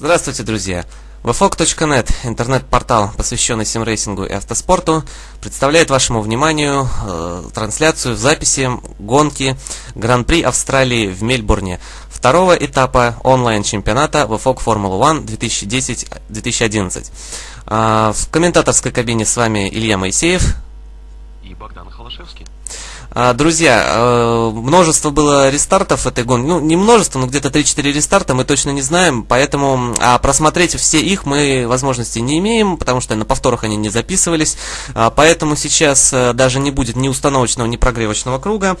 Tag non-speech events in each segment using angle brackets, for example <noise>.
Здравствуйте, друзья! VFOG.net, интернет-портал, посвященный симрейсингу и автоспорту, представляет вашему вниманию э, трансляцию записи гонки Гран-при Австралии в Мельбурне, второго этапа онлайн-чемпионата VFOG Formula 1 2010-2011. Э, в комментаторской кабине с вами Илья Моисеев и Богдан Холошевский. А, друзья, э, множество было рестартов этой гонки. Ну, не множество, но где-то 3-4 рестарта, мы точно не знаем. Поэтому а просмотреть все их мы возможности не имеем, потому что на повторах они не записывались. А, поэтому сейчас э, даже не будет ни установочного, ни прогревочного круга.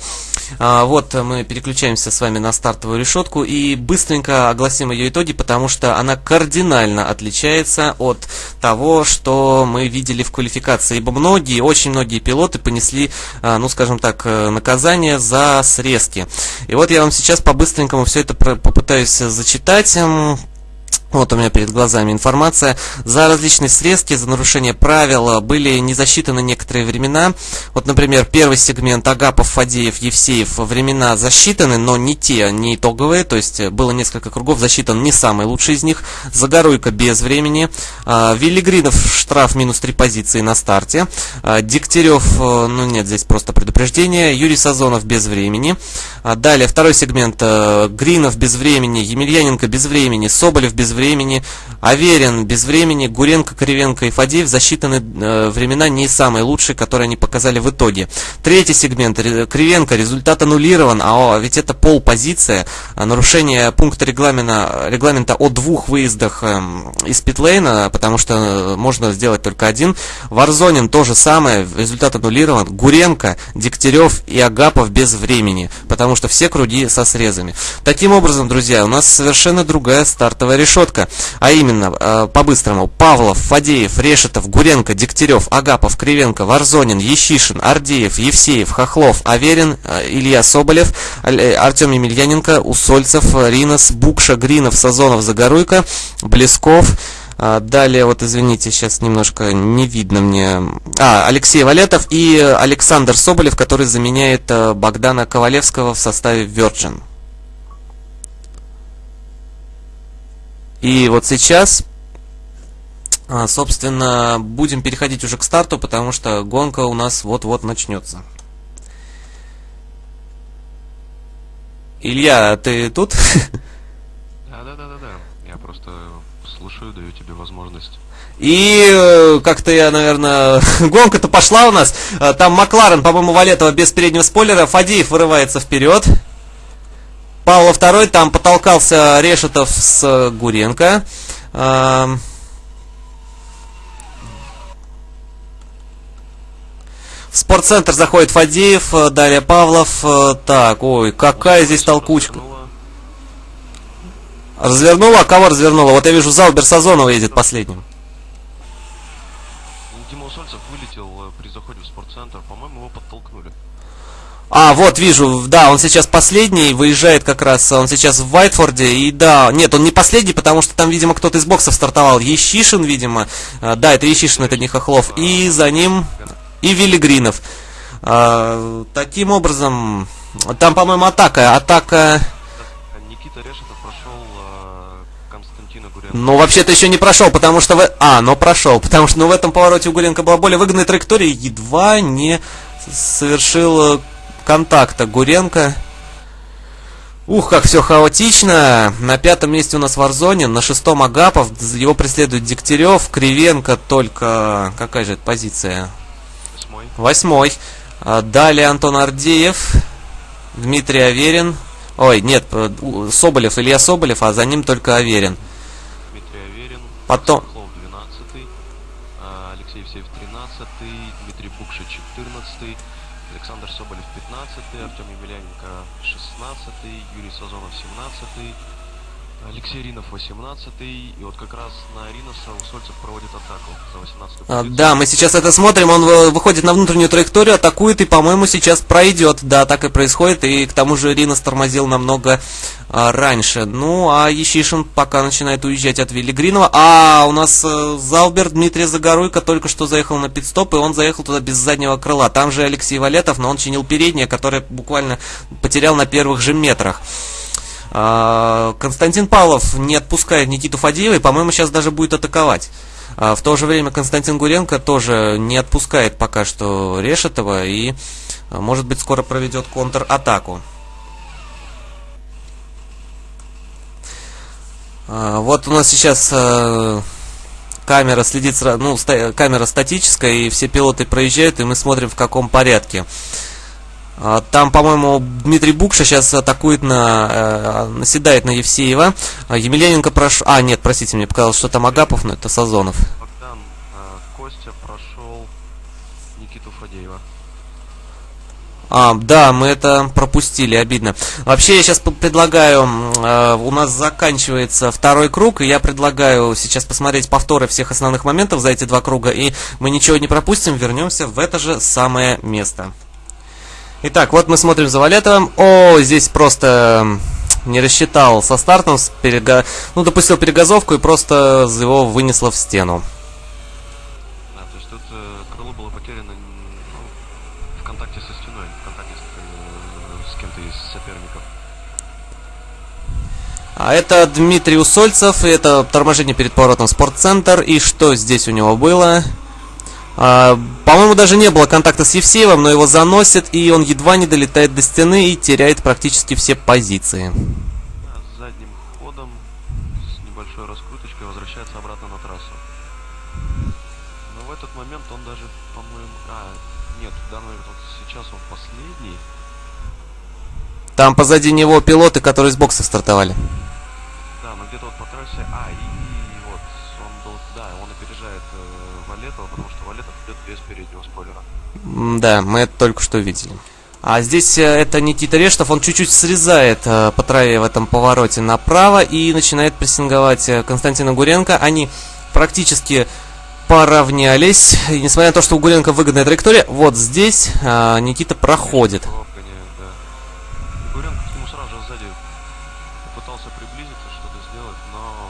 Вот мы переключаемся с вами на стартовую решетку и быстренько огласим ее итоги, потому что она кардинально отличается от того, что мы видели в квалификации. Ибо многие, очень многие пилоты понесли, ну скажем так, как э, наказание за срезки. И вот я вам сейчас по-быстренькому все это попытаюсь зачитать. Вот у меня перед глазами информация. За различные срезки, за нарушение правил были не засчитаны некоторые времена. Вот, например, первый сегмент Агапов, Фадеев, Евсеев времена засчитаны, но не те, не итоговые. То есть было несколько кругов, засчитан не самый лучший из них. Загоруйка без времени. А, Виллигринов штраф минус 3 позиции на старте. А, Дегтярев, э, ну нет, здесь просто предупреждение. Юрий Сазонов без времени. А, далее второй сегмент э, Гринов без времени, Емельяненко без времени, Соболев без времени времени, Аверин без времени, Гуренко, Кривенко и Фадеев засчитаны э, времена не самые лучшие, которые они показали в итоге. Третий сегмент, Кривенко, результат аннулирован, а ведь это полпозиция, а нарушение пункта регламента, регламента о двух выездах э, из питлейна, потому что э, можно сделать только один. Варзонин то же самое, результат аннулирован, Гуренко, Дегтярев и Агапов без времени, потому что все круги со срезами. Таким образом, друзья, у нас совершенно другая стартовая решетка четко, а именно, э, по-быстрому, Павлов, Фадеев, Решетов, Гуренко, Дегтярев, Агапов, Кривенко, Варзонин, Ещишин, Ардеев, Евсеев, Хохлов, Аверин, э, Илья Соболев, э, Артем Емельяненко, Усольцев, Ринос, Букша, Гринов, Сазонов, Загоруйко, Блесков, а, Далее, вот извините, сейчас немножко не видно мне. А, Алексей Валетов и Александр Соболев, который заменяет Богдана Ковалевского в составе Virgin. И вот сейчас, а, собственно, будем переходить уже к старту, потому что гонка у нас вот-вот начнется. Илья, ты тут? Да, да, да, да, да. Я просто слушаю, даю тебе возможность. И э, как-то я, наверное, <laughs> гонка-то пошла у нас. А, там Макларен, по-моему, Валетова без переднего спойлера. Фадеев вырывается вперед. Павла II, там потолкался Решетов с Гуренко. В спортцентр заходит Фадеев, далее Павлов. Так, ой, какая здесь толкучка. Развернула? А кого развернула? Вот я вижу, зал Берсазонова едет последним. Дима Усольцев вылетел э, при заходе в спортцентр. По-моему, его подтолкнули. А, вот, вижу, да, он сейчас последний, выезжает как раз, он сейчас в Вайтфорде, и да, нет, он не последний, потому что там, видимо, кто-то из боксов стартовал, Ещишин, видимо, а, да, это Ещишин, это не Хохлов, и за ним, и Вилли Гринов. А, таким образом, там, по-моему, атака, атака... Никита Решетов прошел а, Константина Гуренко. Ну, вообще-то еще не прошел, потому что... В... А, но прошел, потому что ну, в этом повороте у Гуренко была более выгодная траектория, едва не совершил контакта Гуренко. Ух, как все хаотично. На пятом месте у нас Варзонин, на шестом Агапов, его преследует Дегтярев, Кривенко только... Какая же это позиция? Восьмой. Восьмой. А, далее Антон Ардеев, Дмитрий Аверин. Ой, нет, э, Соболев, Илья Соболев, а за ним только Аверин. Дмитрий Аверин. Потом... 12 а, Алексей Евсеев 13 Дмитрий Букша 14 Александр Соболев 15 Артем Емельяненко 16 Юрий Сазонов 17 Алексей Ринов 18 и вот как раз на Риноса Усольцев проводит атаку за 18 а, Да, мы сейчас это смотрим, он выходит на внутреннюю траекторию, атакует и, по-моему, сейчас пройдет. Да, так и происходит, и к тому же Ринос тормозил намного а, раньше. Ну, а Ещишин пока начинает уезжать от Виллигринова. А, у нас а, Залбер Дмитрий Загоруйко только что заехал на пидстоп, и он заехал туда без заднего крыла. Там же Алексей Валетов, но он чинил переднее, которое буквально потерял на первых же метрах. А, Константин Павлов не отпускает Никиту Фадеева и, по-моему, сейчас даже будет атаковать. А, в то же время Константин Гуренко тоже не отпускает пока что Решетова и, может быть, скоро проведет контратаку. Вот у нас сейчас камера следит, ну, камера статическая, и все пилоты проезжают, и мы смотрим, в каком порядке. А, там, по-моему, Дмитрий Букша сейчас атакует на... Э, наседает на Евсеева. А, Емельяненко прошел... А, нет, простите, мне показалось, что там Агапов, но это Сазонов. Богдан, э, Костя прошел Никиту Фадеева. А, да, мы это пропустили, обидно. Вообще, я сейчас предлагаю, э, у нас заканчивается второй круг, и я предлагаю сейчас посмотреть повторы всех основных моментов за эти два круга, и мы ничего не пропустим, вернемся в это же самое место. Итак, вот мы смотрим за Валетовым. О, здесь просто не рассчитал со стартом, с перега... ну, допустил перегазовку и просто его вынесло в стену. Да, то есть тут э, крыло было потеряно ну, в контакте со стеной, в контакте с, э, с кем-то из соперников. А это Дмитрий Усольцев, и это торможение перед поворотом спортцентр. И что здесь у него было? А, по-моему, даже не было контакта с Евсеевым, но его заносит, и он едва не долетает до стены и теряет практически все позиции. задним ходом, с небольшой раскруточкой, возвращается обратно на трассу. Но в этот момент он даже, по-моему... А, нет, в данный момент, вот сейчас он последний. Там позади него пилоты, которые с бокса стартовали. Да, но где-то вот по трассе... А, и, и вот, он был... Да, он опережает э, Валетова, потому что Валетов идет без переднего спойлера. Да, мы это только что видели. А здесь э, это Никита Рештов, он чуть-чуть срезает э, по траве в этом повороте направо и начинает прессинговать э, Константина Гуренко. Они практически поравнялись. И несмотря на то, что у Гуренко выгодная траектория, вот здесь э, Никита проходит. Лапканье, да. И Гуренко к нему сразу же сзади пытался приблизиться, что-то сделать, но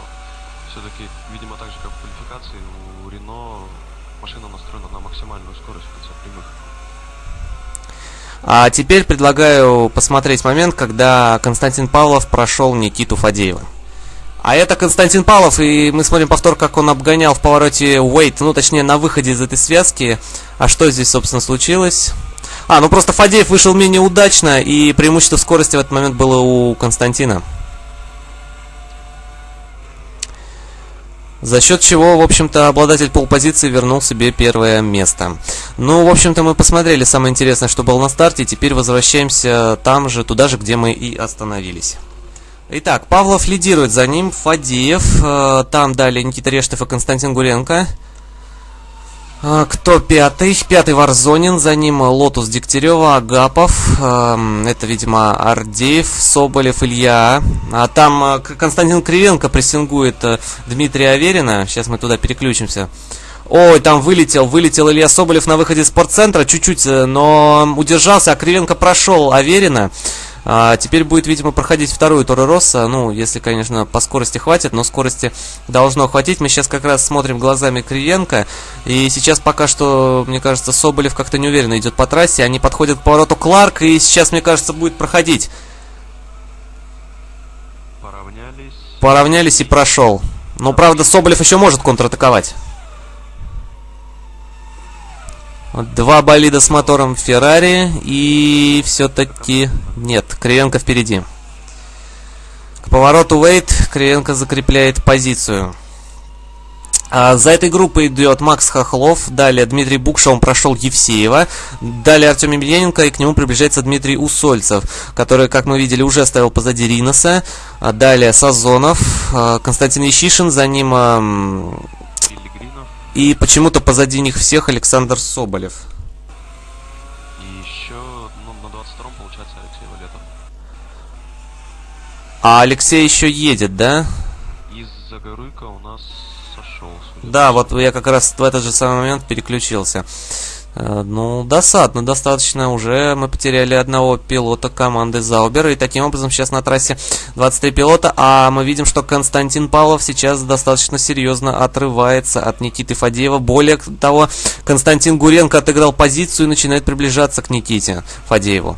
все-таки, видимо, так же, как в квалификации, у Рено машина настроена на максимальную скорость в конце прямых. А теперь предлагаю посмотреть момент, когда Константин Павлов прошел Никиту Фадеева. А это Константин Павлов, и мы смотрим повтор, как он обгонял в повороте Уэйт, ну точнее на выходе из этой связки. А что здесь, собственно, случилось? А, ну просто Фадеев вышел менее удачно, и преимущество скорости в этот момент было у Константина. За счет чего, в общем-то, обладатель поул-позиции вернул себе первое место. Ну, в общем-то, мы посмотрели самое интересное, что было на старте, теперь возвращаемся там же, туда же, где мы и остановились. Итак, Павлов лидирует, за ним Фадеев, э, там далее Никита Рештов и Константин Гуренко. А, Кто пятый? Пятый Варзонин, за ним Лотус Дегтярева, Агапов, эм, это, видимо, Ардеев, Соболев, Илья. А там э, Константин Кривенко прессингует э, Дмитрия Аверина. Сейчас мы туда переключимся. Ой, там вылетел, вылетел Илья Соболев на выходе из спортцентра, чуть-чуть, э, но удержался, а Кривенко прошел Аверина. А, теперь будет, видимо, проходить вторую Торо Росса. Ну, если, конечно, по скорости хватит, но скорости должно хватить. Мы сейчас как раз смотрим глазами Кривенко. И сейчас пока что, мне кажется, Соболев как-то неуверенно идет по трассе. Они подходят к повороту Кларк, и сейчас, мне кажется, будет проходить. Поравнялись. Поравнялись и прошел. Но, правда, Соболев еще может контратаковать. Вот Два болида с мотором Феррари и все-таки нет, Кривенко впереди. К повороту Уэйт Кривенко закрепляет позицию. А за этой группой идет Макс Хохлов, далее Дмитрий Букша, он прошел Евсеева, далее Артем Емельяненко, и к нему приближается Дмитрий Усольцев, который, как мы видели, уже стоял позади Риноса, А далее Сазонов, а, Константин Ищишин, за ним. И почему-то позади них всех Александр Соболев. И еще, ну, на 22-м получается Алексей Валетов. А Алексей еще едет, да? Из Загоруйка у нас сошел. Да, вот я как раз в этот же самый момент переключился. Э, Ну, досадно, достаточно. Уже мы потеряли одного пилота команды Заубер. И таким образом сейчас на трассе 23 пилота. А мы видим, что Константин Павлов сейчас достаточно серьезно отрывается от Никиты Фадеева. Более того, Константин Гуренко отыграл позицию и начинает приближаться к Никите Фадееву.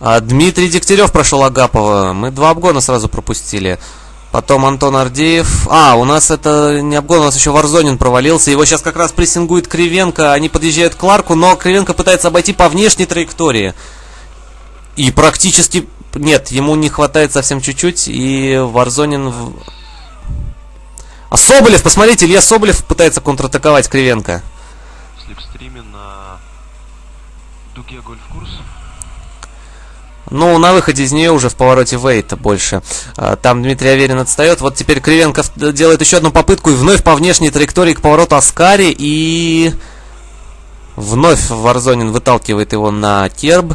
А Дмитрий Дегтярев прошел Агапова. Мы два обгона сразу пропустили. Потом Антон Ардеев. А, у нас это не обгон, у нас еще Варзонин провалился. Его сейчас как раз прессингует Кривенко. Они подъезжают к Ларку, но Кривенко пытается обойти по внешней траектории. И практически... Нет, ему не хватает совсем чуть-чуть. И Варзонин... В... А Соболев, посмотрите, Илья Соболев пытается контратаковать Кривенко. Слепстриме на дуге гольф-курс. Ну, на выходе из нее уже в повороте Вейта больше. А, Там Дмитрий Аверин отстает. Вот теперь Кривенко в- делает еще одну попытку и вновь по внешней траектории к повороту Аскари. И вновь Варзонин выталкивает его на керб.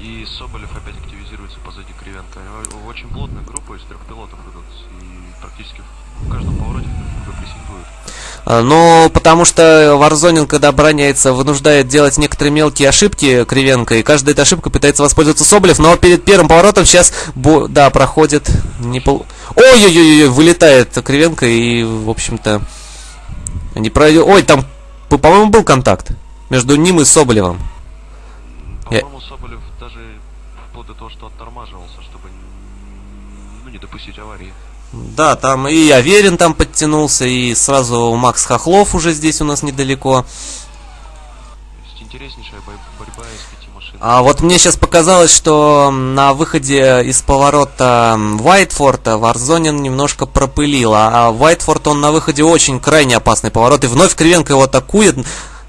И Соболев опять активизируется позади Кривенко. Очень плотная группа из трех пилотов идут. И практически в каждом повороте. А, Ну, потому что Варзонин, когда обороняется, вынуждает делать некоторые мелкие ошибки Кривенко, и каждая эта ошибка пытается воспользоваться Соболев, но перед первым поворотом сейчас, бо- да, проходит, не пол... Ой-ой-ой, вылетает Кривенко, и, в общем-то, не пройдет... Ой, там, по- по-моему, был контакт между ним и Соболевым. Я- По-моему, Соболев даже вплоть до того, что оттормаживался, чтобы ну, не допустить аварии. Да, там и Аверин там подтянулся, и сразу Макс Хохлов уже здесь у нас недалеко. То есть интереснейшая бой- борьба из пяти машин. А вот мне сейчас показалось, что на выходе из поворота м, Уайтфорта Варзонин немножко пропылил, а Уайтфорд он на выходе очень крайне опасный поворот, и вновь Кривенко его атакует,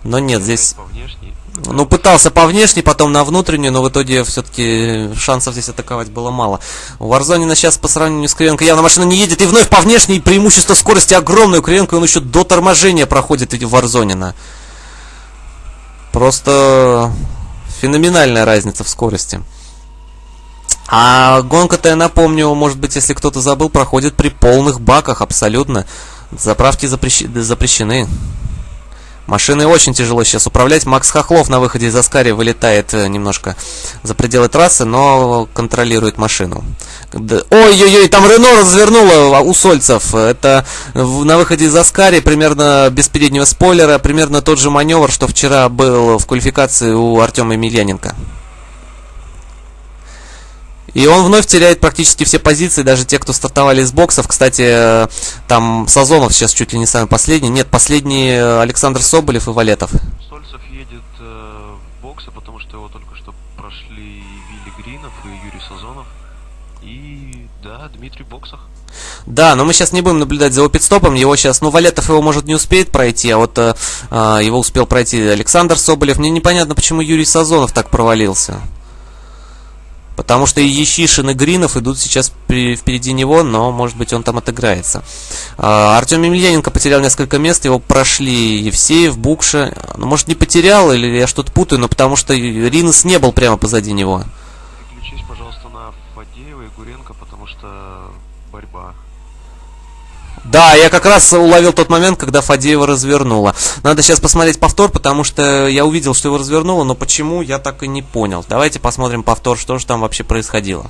но нет, здесь... По внешней. Ну, пытался по внешней, потом на внутреннюю, но в итоге все-таки шансов здесь атаковать было мало. У Варзонина сейчас по сравнению с Кривенко явно машина не едет, и вновь по внешней преимущество скорости огромное. У Кривенко он еще до торможения проходит эти Варзонина. Просто феноменальная разница в скорости. А гонка-то, я напомню, может быть, если кто-то забыл, проходит при полных баках абсолютно. Заправки запрещ- запрещены. Машиной очень тяжело сейчас управлять. Макс Хохлов на выходе из Аскари вылетает э, немножко за пределы трассы, но контролирует машину. Ой-ой-ой, там Рено развернуло у Сольцев. Это на выходе из Аскари примерно без переднего спойлера, примерно тот же маневр, что вчера был в квалификации у Артема Емельяненко. И он вновь теряет практически все позиции, даже те, кто стартовали из боксов. Кстати, э, там Сазонов сейчас чуть ли не самый последний. Нет, последний э, Александр Соболев и Валетов. Сольцев едет э, в боксы, потому что его только что прошли Вилли Гринов и Юрий Сазонов. И да, Дмитрий в боксах. Да, но мы сейчас не будем наблюдать за его пидстопом. Его сейчас, ну, Валетов его, может, не успеет пройти, а вот э, э, его успел пройти Александр Соболев. Мне непонятно, почему Юрий Сазонов так провалился. Потому что Ещишин, и Гринов идут сейчас впереди него, но, может быть, он там отыграется. А, Артем Емельяненко потерял несколько мест, его прошли Евсеев, Букша. Ну, может, не потерял, или я что-то путаю, но потому что Ринес не был прямо позади него. Переключись, пожалуйста, на Фадеева и Гуренко, потому что. Да, я как раз уловил тот момент, когда Фадеева развернула. Надо сейчас посмотреть повтор, потому что я увидел, что его развернуло, но почему, я так и не понял. Давайте посмотрим повтор, что же там вообще происходило.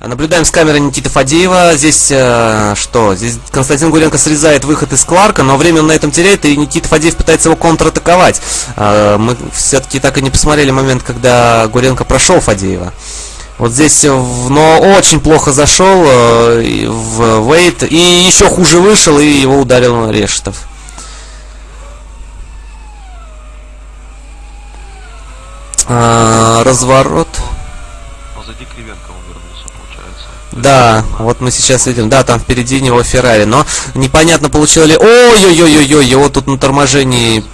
Наблюдаем с камеры Никиты Фадеева. Здесь э, что? Здесь Константин Гуренко срезает выход из Кларка, но время он на этом теряет, и Никита Фадеев пытается его контратаковать. Э, мы все-таки так и не посмотрели момент, когда Гуренко прошел Фадеева. Вот здесь, э, но очень плохо зашел э, в Вейт, и еще хуже вышел, и его ударил Решетов. А, разворот. Позади Кривенко он вернулся, получается. Да, вот мы сейчас видим, да, там впереди него Феррари, но непонятно получил ли... Ой-ой-ой-ой-ой, его тут на торможении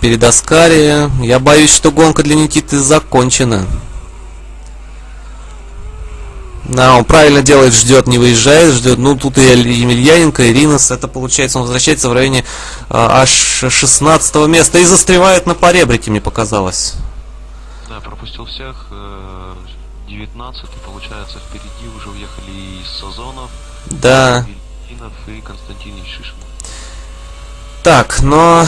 перед Аскари. Я боюсь, что гонка для Никиты закончена. Да, он правильно делает, ждет, не выезжает, ждет. Ну, тут и Емельяненко, и Ринос. Это получается, он возвращается в районе а, аж 16 места и застревает на поребрике, мне показалось. Да, пропустил всех. э, 19 получается, впереди уже уехали и Сазонов, Да. И Константин Ишишин. Так, но...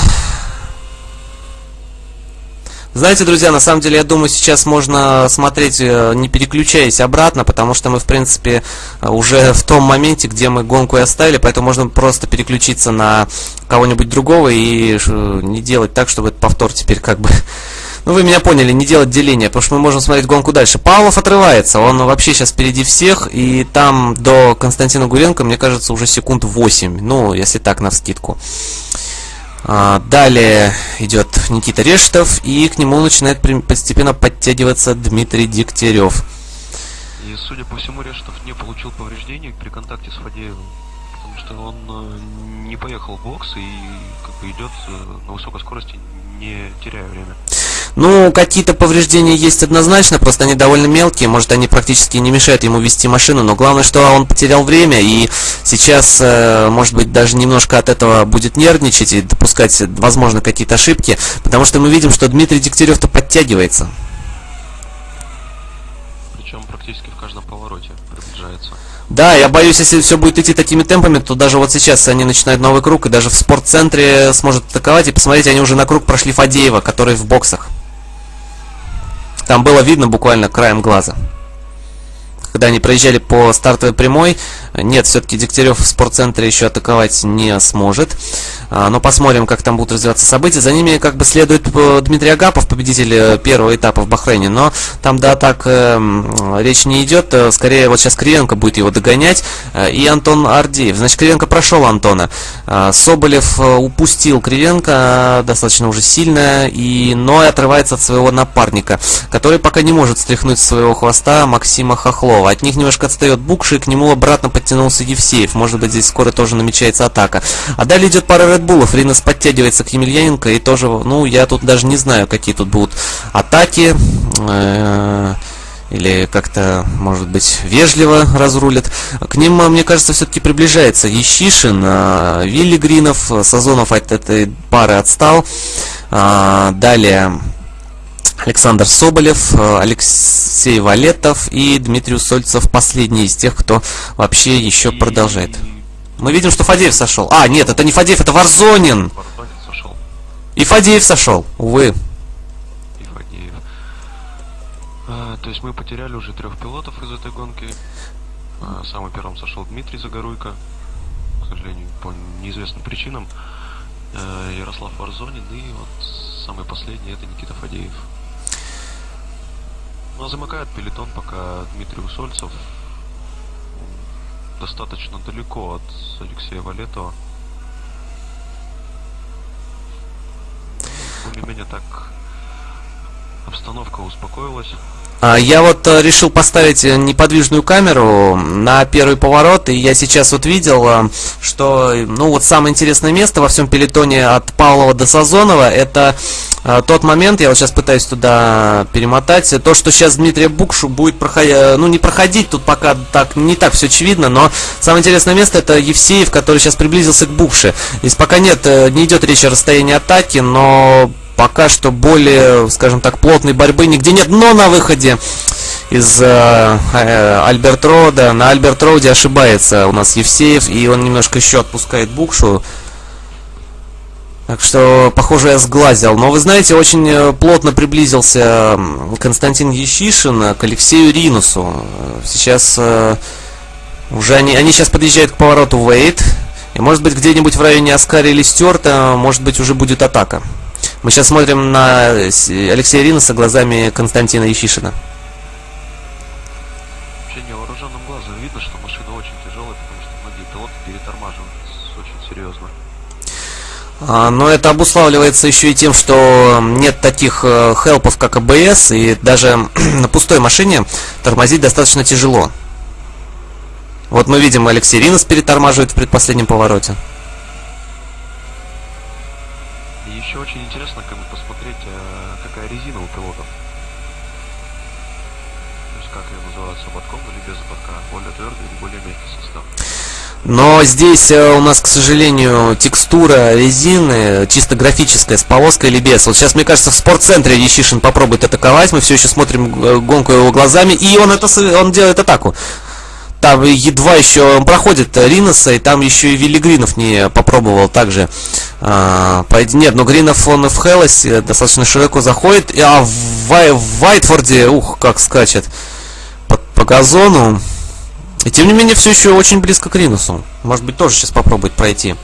Знаете, друзья, на самом деле, я думаю, сейчас можно смотреть, э, не переключаясь обратно, потому что мы, в принципе, э, уже в том моменте, где мы гонку и оставили, поэтому можно просто переключиться на кого-нибудь другого и не делать так, чтобы этот повтор теперь как бы <laughs> ну вы меня поняли, не делать деления, потому что мы можем смотреть гонку дальше. Павлов отрывается, он вообще сейчас впереди всех, и там до Константина Гуренко, мне кажется, уже секунд 8, ну, если так, на вскидку. А, далее идет Никита Рештов, и к нему начинает постепенно подтягиваться Дмитрий Дегтярев. И, судя по всему, Рештов не получил повреждений при контакте с Фадеевым, потому что он э, не поехал в бокс и как бы идет э, на высокой скорости, не теряя время. Ну, какие-то повреждения есть однозначно, просто они довольно мелкие, может, они практически не мешают ему вести машину, но главное, что он потерял время, и сейчас, э, может быть, даже немножко от этого будет нервничать и допускать, возможно, какие-то ошибки, потому что мы видим, что Дмитрий Дегтярев-то подтягивается. Причем практически в каждом повороте приближается. Да, я боюсь, если все будет идти такими темпами, то даже вот сейчас они начинают новый круг, и даже в спортцентре сможет атаковать. И посмотрите, они уже на круг прошли Фадеева, который в боксах. Там было видно буквально краем глаза. Когда они проезжали по стартовой прямой, нет, все-таки Дегтярев в спортцентре еще атаковать не сможет. А, но посмотрим, как там будут развиваться события. За ними как бы следует э, Дмитрий Агапов, победитель э, первого этапа в Бахрейне. Но там до атак э, речь не идет. Скорее, вот сейчас Кривенко будет его догонять. И Антон Ардеев. Значит, Кривенко прошел Антона. Соболев упустил Кривенко достаточно уже сильно. И, но и отрывается от своего напарника, который пока не может стряхнуть своего хвоста Максима Хохлова. От них немножко отстает Букши, и к нему обратно подтянулся Евсеев. Может быть, здесь скоро тоже намечается атака. А далее идет пара Редбулов. Ринос подтягивается к Емельяненко. И тоже, ну, я тут даже не знаю, какие тут будут атаки. Э, или как-то, может быть, вежливо разрулят. К ним, мне кажется, все-таки приближается Ещишин, э, Вилли Гринов, Сазонов от этой пары отстал. Э, далее Александр Соболев, Алексей Валетов и Дмитрий Усольцев последний из тех, кто вообще еще продолжает. Мы видим, что Фадеев сошел. А, нет, это не Фадеев, это Варзонин. И Фадеев сошел, увы. И Фадеев. А, то есть мы потеряли уже трех пилотов из этой гонки. А, самый первым сошел Дмитрий Загоруйко. К сожалению, по неизвестным причинам. А, Ярослав Варзонин и вот самый последний это Никита Фадеев. Ну а замыкает пелетон пока Дмитрий Усольцев достаточно далеко от Алексея Валетова. Более-менее так обстановка успокоилась. А, я вот э, решил поставить э, неподвижную камеру на первый поворот, и я сейчас вот видел, э, что, ну вот самое интересное место во всем пелетоне от Павлова до Сазонова, это тот момент, я вот сейчас пытаюсь туда перемотать, то, что сейчас Дмитрий Букшу будет проходить, ну не проходить, тут пока так не так все очевидно, но самое интересное место это Евсеев, который сейчас приблизился к Букше. Здесь пока нет, не идет речь о расстоянии атаки, но пока что более, скажем так, плотной борьбы нигде нет. Но на выходе из э, э, Альберт Рода, на Альберт Роуде ошибается у нас Евсеев, и он немножко еще отпускает Букшу. Так что, похоже, я сглазил. Но вы знаете, очень э, плотно приблизился Константин Ещишин к Алексею Ринусу. Сейчас э, уже они, они сейчас подъезжают к повороту Вейт. И может быть где-нибудь в районе Аскари или Стюарта, может быть уже будет атака. Мы сейчас смотрим на Алексея Риноса глазами Константина Ещишина. Вообще невооруженным глазом видно, что машина очень тяжелая, потому что многие пилоты перетормаживают очень серьезно. А, но это обуславливается еще и тем, что нет таких э, хелпов, как АБС, и даже <clears throat> на пустой машине тормозить достаточно тяжело. Вот мы видим, Алексей Ринос перетормаживает в предпоследнем повороте. Еще очень интересно как бы посмотреть, э, какая резина у пилотов. То есть как ее называют, ободком или без ободка, более твердый или более мягкий состав. Но здесь э, у нас, к сожалению, текстура резины чисто графическая, с полоской или без. Вот сейчас, мне кажется, в спортцентре Ещишин попробует атаковать. Мы все еще смотрим э, гонку его глазами. И он, это, он делает атаку. Там едва еще проходит Риноса, и там еще и Вилли Гринов не попробовал также а, пойти. Нет, но Гринов он в Хеллосе достаточно широко заходит, а в, Вай, в Вайтфорде, ух, как скачет по, по газону. И тем не менее, все еще очень близко к Ринусу. Может быть, тоже сейчас попробует пройти.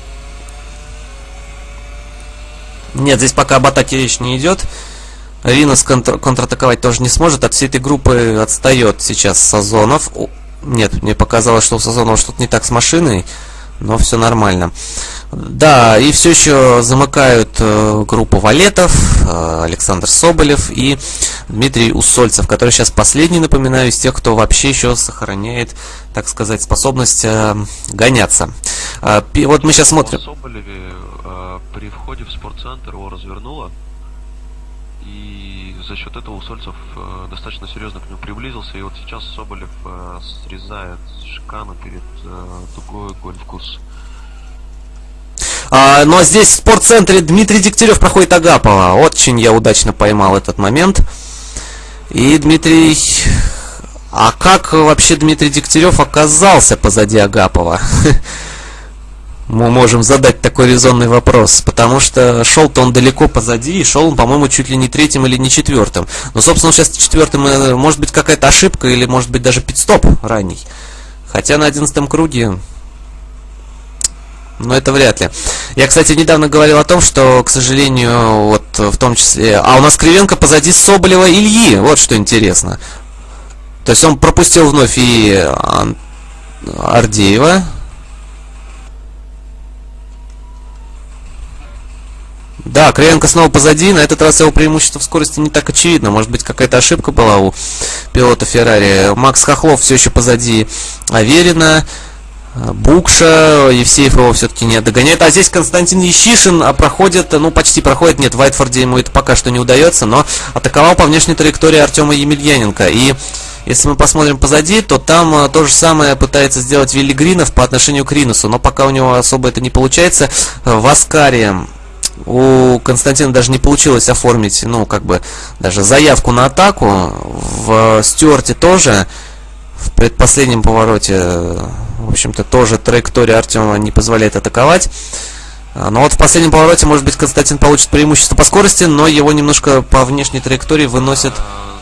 Нет, здесь пока об атаке речь не идет. Ринус контр контратаковать тоже не сможет. От всей этой группы отстает сейчас Сазонов. Нет, мне показалось, что у Сазонова что-то не так с машиной, но все нормально. Да, и все еще замыкают э, группу Валетов, э, Александр Соболев и Дмитрий Усольцев, который сейчас последний, напоминаю, из тех, кто вообще еще сохраняет, так сказать, способность э, гоняться. Э, вот мы сейчас смотрим. Соболеве э, при входе в спортцентр его развернуло за счет этого Усольцев э, достаточно серьезно к нему приблизился, и вот сейчас Соболев э, срезает шикану перед э, дугой гольф-курс. А, но здесь в спортцентре Дмитрий Дегтярев проходит Агапова. Очень я удачно поймал этот момент. И Дмитрий... А как вообще Дмитрий Дегтярев оказался позади Агапова? <laughs> мы можем задать такой резонный вопрос, потому что шел-то он далеко позади, и шел он, по-моему, чуть ли не третьим или не четвертым. Но, собственно, сейчас четвертым, э, может быть, какая-то ошибка, или, может быть, даже пидстоп ранний. Хотя на одиннадцатом круге, но это вряд ли. Я, кстати, недавно говорил о том, что, к сожалению, вот в том числе... А у нас Кривенко позади Соболева Ильи, вот что интересно. То есть он пропустил вновь и Ардеева, Да, Кривенко снова позади, на этот раз его преимущество в скорости не так очевидно. Может быть, какая-то ошибка была у пилота Феррари. Макс Хохлов все еще позади Аверина. Букша, Евсеев его все-таки не догоняет. А здесь Константин Ещишин а проходит, ну почти проходит, нет, в Вайтфорде ему это пока что не удается, но атаковал по внешней траектории Артема Емельяненко. И если мы посмотрим позади, то там а, то же самое пытается сделать Вилли Гринов по отношению к Ринусу, но пока у него особо это не получается. В Аскаре у Константина даже не получилось оформить, ну, как бы, даже заявку на атаку. В Стюарте тоже, в предпоследнем повороте, в общем-то, тоже траектория Артема не позволяет атаковать. Но вот в последнем повороте, может быть, Константин получит преимущество по скорости, но его немножко по внешней траектории выносит... А,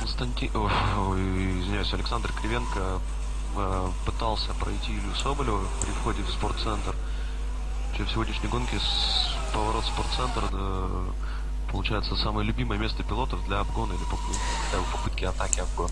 Константин... Ой, извиняюсь, Александр Кривенко пытался пройти Илью Соболева при входе в спортцентр. В сегодняшней гонке поворот спортцентр да, получается самое любимое место пилотов для обгона или попытки атаки обгона.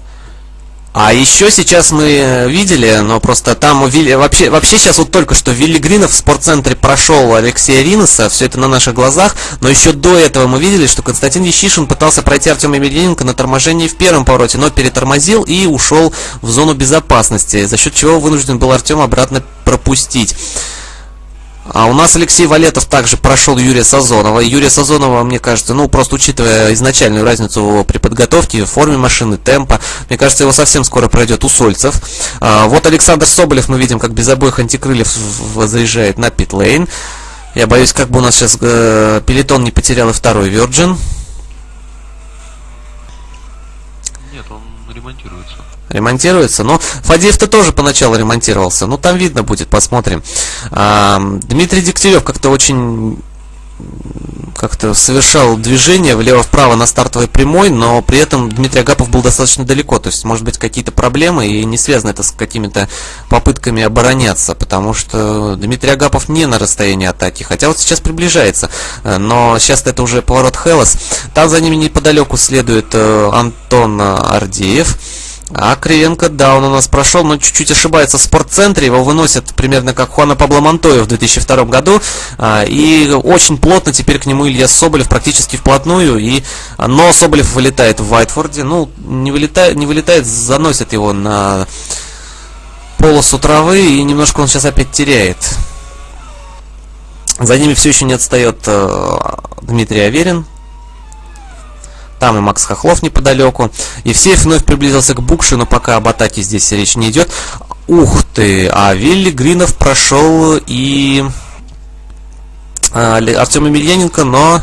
А еще сейчас мы э, видели, но просто там вообще, вообще сейчас вот только что Вилли Гринов в спортцентре прошел Алексея Риноса, все это на наших глазах, но еще до этого мы видели, что Константин Ещишин пытался пройти Артема Емельяненко на торможении в первом повороте, но перетормозил и ушел в зону безопасности, за счет чего вынужден был Артем обратно пропустить. А у нас Алексей Валетов также прошел Юрия Сазонова. Юрия Сазонова, мне кажется, ну, просто учитывая изначальную разницу при подготовке, форме машины, темпа, мне кажется, его совсем скоро пройдет Усольцев. А, вот Александр Соболев, мы видим, как без обоих антикрыльев заезжает на питлейн. Я боюсь, как бы у нас сейчас э, пелетон не потерял и второй Virgin. Нет, он ремонтируется ремонтируется. Но Фадеев-то тоже поначалу ремонтировался. Ну, там видно будет, посмотрим. А, Дмитрий Дегтярев как-то очень как-то совершал движение влево-вправо на стартовой прямой, но при этом Дмитрий Агапов был достаточно далеко. То есть, может быть, какие-то проблемы, и не связано это с какими-то попытками обороняться, потому что Дмитрий Агапов не на расстоянии атаки, хотя вот сейчас приближается. Но сейчас это уже поворот Хелос. Там за ними неподалеку следует э, Антон Ардеев. А Кривенко, да, он у нас прошел, но чуть-чуть ошибается в спортцентре. Его выносят примерно как Хуана Пабло Монтоя в 2002 году. А, и очень плотно теперь к нему Илья Соболев практически вплотную. И, но Соболев вылетает в Вайтфорде. Ну, не вылетает, не вылетает, заносит его на полосу травы. И немножко он сейчас опять теряет. За ними все еще не отстает э, Дмитрий Аверин. Там и Макс Хохлов неподалеку. Евсеев вновь приблизился к Букше, но пока об атаке здесь речь не идет. Ух ты! А Вилли Гринов прошел и а, Артем Емельяненко, но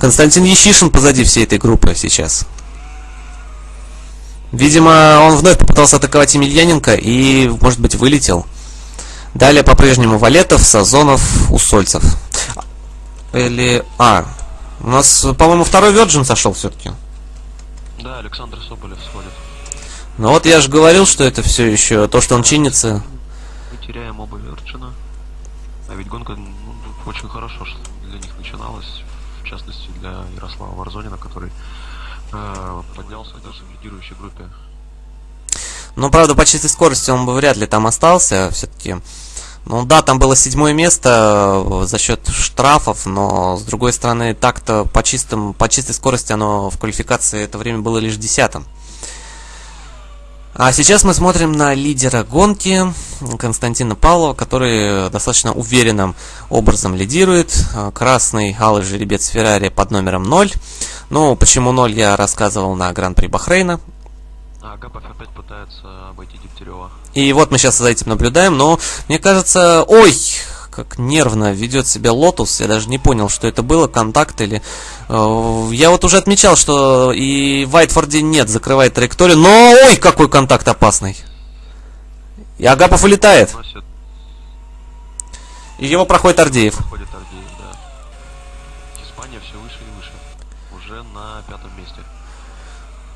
Константин Ещишин позади всей этой группы сейчас. Видимо, он вновь попытался атаковать Емельяненко и, может быть, вылетел. Далее по-прежнему Валетов, Сазонов, Усольцев. Или... А, у нас, по-моему, второй Virgin сошел все-таки. Да, Александр Соболев сходит. Ну вот я же говорил, что это все еще то, что он чинится. Мы теряем оба Верджина. А ведь гонка ну, очень хорошо для них начиналась, в частности для Ярослава Варзонина, который э, поднялся даже в лидирующей группе. Ну, правда, по чистой скорости он бы вряд ли там остался, все-таки. Ну да, там было седьмое место э, за счет штрафов, но с другой стороны, так-то по, чистым, по чистой скорости оно в квалификации это время было лишь десятым. А сейчас мы смотрим на лидера гонки Константина Павлова, который достаточно уверенным образом лидирует. Красный алый жеребец Феррари под номером 0. Ну, почему 0 я рассказывал на Гран-при Бахрейна. Агапов опять пытается обойти Дегтярева. И вот мы сейчас за этим наблюдаем, но мне кажется... Ой, как нервно ведет себя Лотус. Я даже не понял, что это было, контакт или... Э, я вот уже отмечал, что и в Вайтфорде нет, закрывает траекторию. Но, ой, какой контакт опасный. И Агапов улетает. И его проходит Ардеев. проходит Ардеев, да. Испания все выше и выше. Уже на пятом.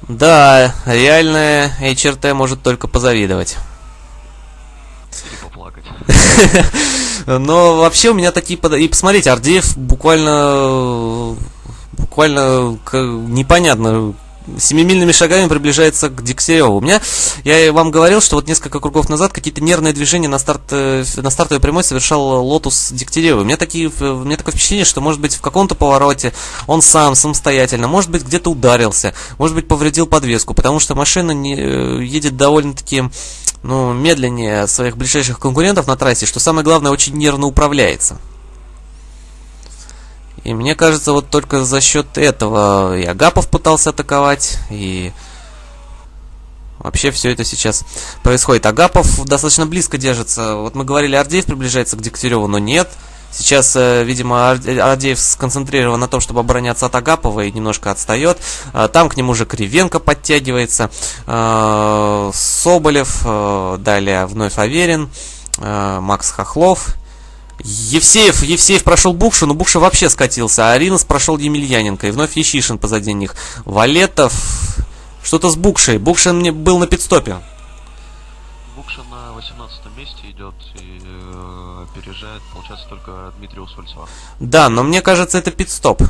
Да, реальная HRT может только позавидовать. Или поплакать. <laughs> Но вообще у меня такие... под- И посмотрите, Ардеев буквально... Буквально непонятно семимильными шагами приближается к Дегтяреву. У меня, я вам говорил, что вот несколько кругов назад какие-то нервные движения на, старт, э, на стартовой прямой совершал Лотус Дегтярева. У меня, такие, у меня такое впечатление, что, может быть, в каком-то повороте он сам, самостоятельно, может быть, где-то ударился, может быть, повредил подвеску, потому что машина не, э, едет довольно-таки ну, медленнее своих ближайших конкурентов на трассе, что самое главное, очень нервно управляется. И мне кажется, вот только за счет этого и Агапов пытался атаковать, и вообще все это сейчас происходит. Агапов достаточно близко держится. Вот мы говорили, Ардеев приближается к Дегтяреву, но нет. Сейчас, э, видимо, Ар- Ардеев сконцентрирован на том, чтобы обороняться от Агапова и немножко отстает. А, Там к нему уже Кривенко подтягивается. А, Соболев, э, далее вновь Аверин, э, Макс Хохлов. Евсеев, Евсеев прошел Букшу, но Букша вообще скатился, а Аринос прошел Емельяненко, и вновь Ещишин позади них. Валетов, что-то с Букшей. Букша мне был на пидстопе. Букша на 18 месте идет и э, опережает, получается, только Дмитрия Усольцева. Да, но мне кажется, это пидстоп.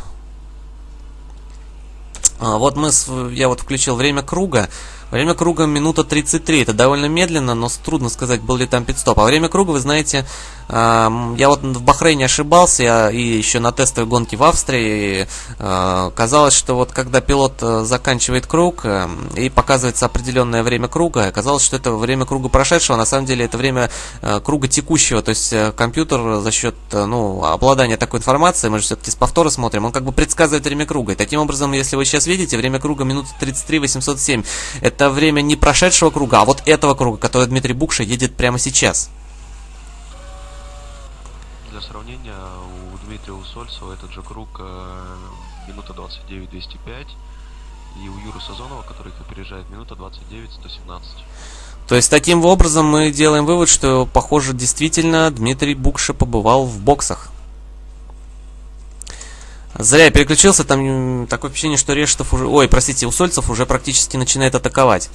А, вот мы, с- я вот включил время круга. Время круга минута 33. Это довольно медленно, но трудно сказать, был ли там пидстоп. А время круга, вы знаете, ам, я вот в Бахрейне ошибался, я и еще на тестовой гонке в Австрии а, казалось, что вот когда пилот э, заканчивает круг э, и показывается определенное время круга, казалось, что это время круга прошедшего, на самом деле это время э, круга текущего, то есть э, компьютер за счет э, ну, обладания такой информацией, мы же все-таки с повтора смотрим, он как бы предсказывает время круга. И таким образом, если вы сейчас видите, время круга минута 33 807, это время не прошедшего круга, а вот этого круга, который Дмитрий Букша едет прямо сейчас. Для сравнения, у Дмитрия Усольцева этот же круг э, минута 29-205, и у Юры Сазонова, который их опережает, минута 29-117. То есть таким образом мы делаем вывод, что, похоже, действительно Дмитрий Букша побывал в боксах. Зря я переключился, там такое впечатление, что Рештов уже... Ой, простите, Усольцев уже практически начинает атаковать.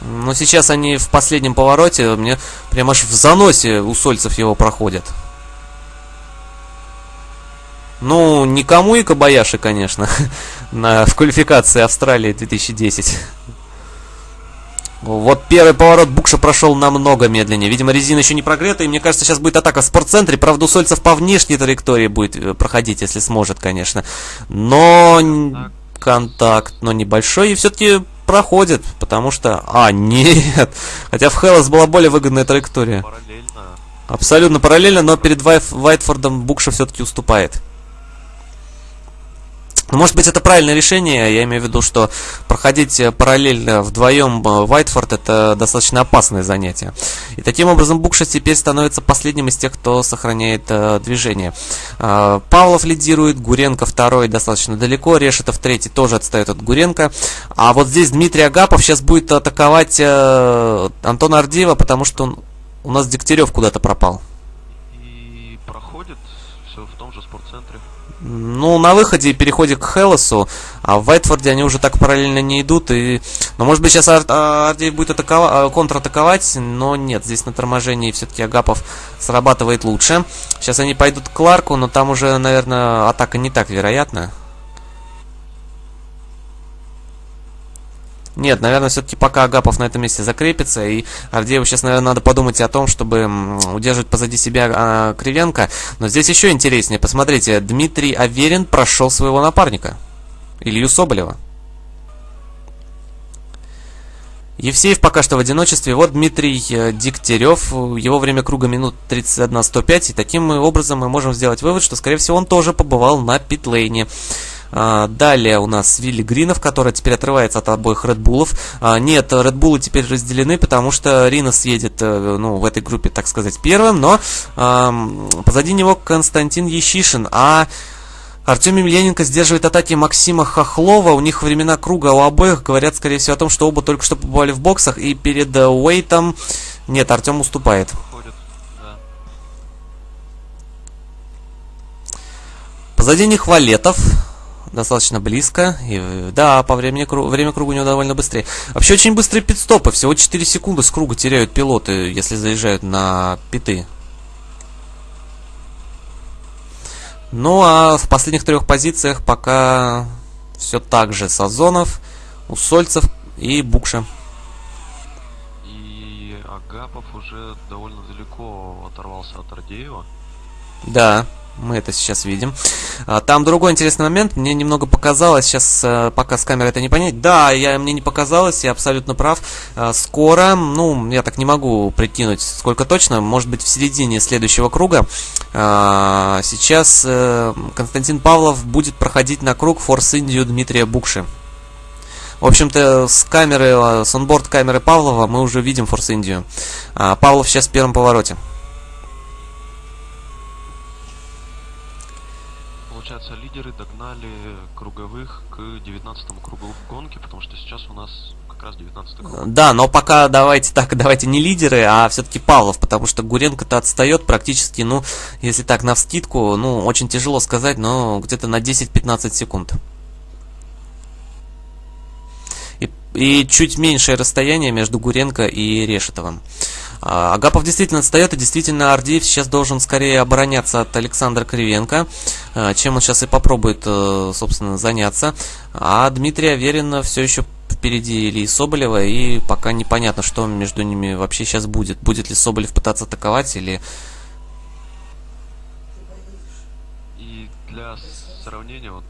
Но сейчас они в последнем повороте, мне прям аж в заносе Усольцев его проходят. Ну, никому и Кабаяши, конечно, <laughs> на, в квалификации Австралии 2010. Вот первый поворот Букша прошел намного медленнее. Видимо, резина еще не прогрета, и мне кажется, сейчас будет атака в спортцентре. Правда, Усольцев по внешней траектории будет э, проходить, если сможет, конечно. Но н- контакт, но небольшой, и все-таки проходит, потому что... А, нет! <laughs> Хотя в Хеллас была более выгодная траектория. Параллельно Абсолютно параллельно, но перед Вайтфордом Букша все-таки уступает. Ну, может быть, это правильное решение. Я имею в виду, что проходить параллельно вдвоем Вайтфорд это достаточно опасное занятие. И таким образом Букша теперь становится последним из тех, кто сохраняет э, движение. Э, Павлов лидирует, Гуренко второй достаточно далеко, Решетов третий тоже отстает от Гуренко. А вот здесь Дмитрий Агапов сейчас будет атаковать э, Антона Ардеева, потому что он, у нас Дегтярев куда-то пропал. И проходит все в том же спортцентре. Ну, на выходе и переходе к Хелосу, а в Вайтфорде они уже так параллельно не идут. И... Ну, может быть, сейчас Ар- а, Ардеев будет атакова... контратаковать, но нет, здесь на торможении все-таки Агапов срабатывает лучше. Сейчас они пойдут к Кларку, но там уже, наверное, атака не так вероятна. Нет, наверное, все-таки пока Агапов на этом месте закрепится, и Ардееву сейчас, наверное, надо подумать о том, чтобы удерживать позади себя а, Кривенко. Но здесь еще интереснее. Посмотрите, Дмитрий Аверин прошел своего напарника. Илью Соболева. Евсеев пока что в одиночестве. Вот Дмитрий э, Дегтярев. Его время круга минут 31-105. И таким образом мы можем сделать вывод, что, скорее всего, он тоже побывал на питлейне. А, Далее у нас Вилли Гринов, который теперь отрывается от обоих Редбулов. А, Нет, Редбулы теперь разделены, потому что Ринос едет э, ну, в этой группе, так сказать, первым, но позади него Константин Ещишин, а Артем Емельяненко сдерживает атаки Максима Хохлова. У них времена круга у обоих говорят, скорее всего, о том, что оба только что побывали в боксах. И перед э, Уэйтом... Нет, Артем уступает. Позади них Валетов. Достаточно близко. И, да, по времени время круга у него довольно быстрее. Вообще очень быстрые пидстопы. Всего 4 секунды с круга теряют пилоты, если заезжают на питы. Ну а в последних трех позициях пока все так же. Сазонов, Усольцев и Букша. И Агапов уже довольно далеко оторвался от Ардеева. Да, мы это сейчас видим. А, Там другой интересный момент. Мне немного показалось, сейчас э, пока с камерой это не понять. Да, я, мне не показалось, я абсолютно прав. А, Скоро, ну, я так не могу прикинуть, сколько точно, может быть в середине следующего круга. а, Сейчас э, Константин Павлов будет проходить на круг Форс Индию Дмитрия Букши. В общем-то, с камеры, э, с онборд камеры Павлова мы уже видим Форс Индию. Павлов сейчас в первом повороте. Получается, лидеры догнали круговых к 19 кругу гонки, потому что сейчас у нас как раз 19 круг. Да, но пока давайте так, <laughs> давайте не лидеры, а все-таки Павлов, потому что Гуренко-то отстает практически, ну, если так на вскидку, ну, очень тяжело сказать, но где-то на 10-15 секунд. И, и чуть меньшее расстояние между Гуренко и Решетовым. А, Агапов действительно отстает, и действительно Ардеев сейчас должен скорее обороняться от Александра Кривенко, а, чем он сейчас и попробует, э, собственно, заняться. А Дмитрий Аверин все еще впереди Ильи Соболева, и пока непонятно, что между ними вообще сейчас будет. Будет ли Соболев пытаться атаковать, или... И для сравнения, вот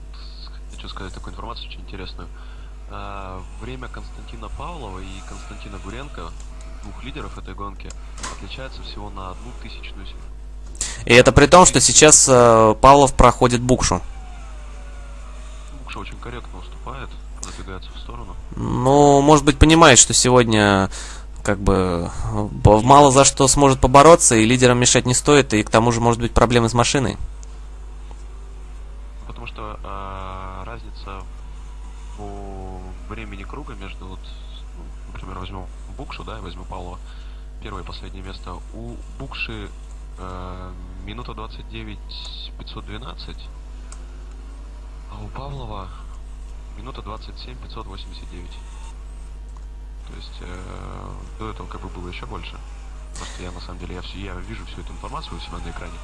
хочу сказать такую информацию очень интересную. А, Время Константина Павлова и Константина Гуренко, двух лидеров этой гонки, отличается всего на одну тысячную секунду. И это при том, что сейчас э, Павлов проходит букшу. Букша очень корректно уступает, забегается в сторону. Ну, может быть, понимает, что сегодня как бы б- мало за что сможет побороться, и лидерам мешать не стоит, и к тому же может быть проблемы с машиной. Потому что а, разница по времени круга между, вот, ну, например, возьмем Букшу, да, и возьмем Павлова, первое и последнее место. У Букши э, минута 29 512, а у Павлова минута 27 589. То есть э, до этого как бы было еще больше. Просто я на самом деле я, все, я вижу всю эту информацию у себя на экране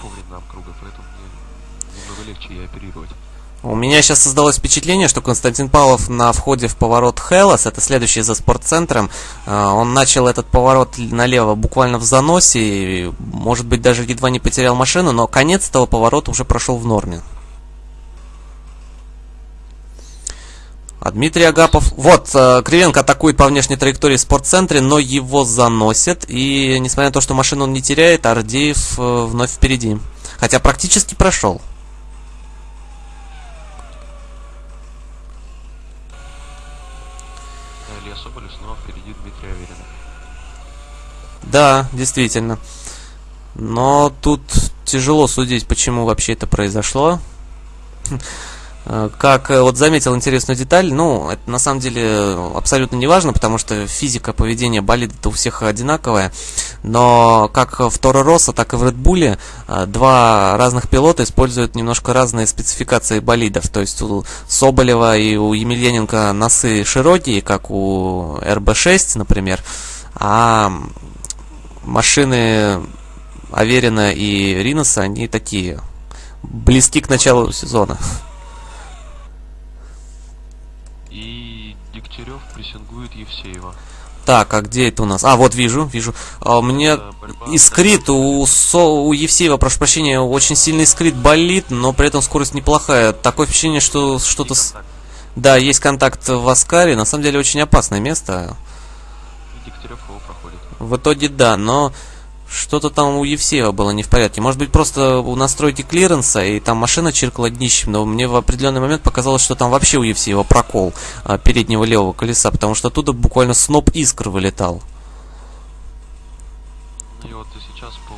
по временам круга, поэтому мне немного легче ей оперировать. У меня сейчас создалось впечатление, что Константин Павлов на входе в поворот Хелос, это следующий за спортцентром, э, он начал этот поворот налево буквально в заносе, и, может быть, даже едва не потерял машину, но конец этого поворота уже прошел в норме. А Дмитрий Агапов... Вот, э, Кривенко атакует по внешней траектории в спортцентре, но его заносят. И, несмотря на то, что машину он не теряет, Ардеев э, вновь впереди. Хотя практически прошел. Илья Соболев снова впереди Дмитрия Аверина. Да, действительно. Но тут тяжело судить, почему вообще это произошло. <laughs> Э, как э, вот заметил интересную деталь, ну, это на самом деле абсолютно не важно, потому что физика поведения болида у всех одинаковая. Но как в Торо Росса, так и в Red э, два разных пилота используют немножко разные спецификации болидов. То есть у Соболева и у Емельяненко носы широкие, как у РБ-6, например, а машины Аверина и Риноса, они такие, близки к началу сезона. Дегтярев прессингует Евсеева. Так, а где это у нас? А, вот вижу, вижу. А, мне искрит у, Со, у Евсеева, прошу прощения, очень сильный искрит болит, но при этом скорость неплохая. Такое впечатление, что что-то... С... Да, есть контакт в Аскаре, на самом деле очень опасное место. И Дегтярев его проходит. В итоге да, но что-то там у Евсеева было не в порядке. Может быть, просто у настройки клиренса, и там машина чиркала днищем, но мне в определенный момент показалось, что там вообще у Евсеева прокол а, переднего левого колеса, потому что оттуда буквально сноп искр вылетал. И вот сейчас по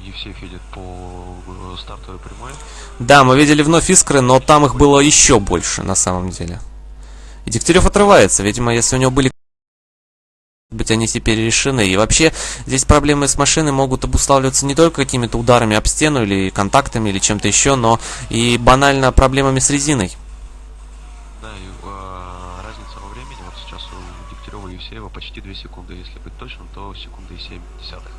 Евсеев едет по э, стартовой прямой. Да, мы видели вновь искры, но там их было еще больше на самом деле. И Дегтярев отрывается, видимо, если у него были быть они теперь решены. И вообще здесь проблемы с машиной могут обуславливаться не только какими-то ударами об стену или контактами или чем-то еще, но и банально проблемами с резиной. Да, и э, разница во времени, вот сейчас у Дегтярева и Евсеева почти 2 секунды, если быть точным, то секунды и 7 десятых.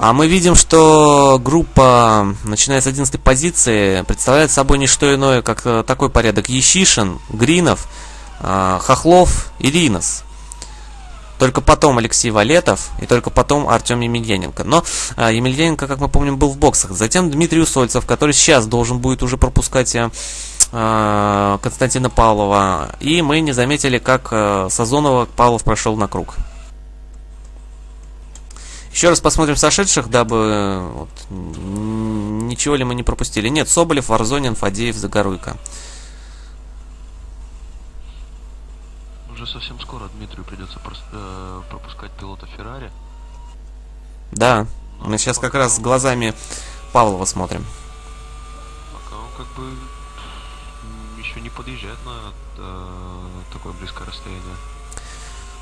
А мы видим, что группа, начиная с 11 позиции, представляет собой не что иное, как э, такой порядок Ещишин, Гринов, Хохлов и Ринос. Только потом Алексей Валетов и только потом Артем Емельяненко. Но а, Емельяненко, как мы помним, был в боксах. Затем Дмитрий Усольцев, который сейчас должен будет уже пропускать а, а Константина Павлова. И мы не заметили, как а, Сазонова Павлов прошел на круг. Еще раз посмотрим сошедших, дабы вот, ничего ли мы не пропустили. Нет, Соболев, Варзонин, Фадеев, Загоруйко. Уже совсем скоро Дмитрию придется э, пропускать пилота Феррари. Да, Но мы сейчас как раз глазами Павлова смотрим. Пока он как бы еще не подъезжает на э, такое близкое расстояние.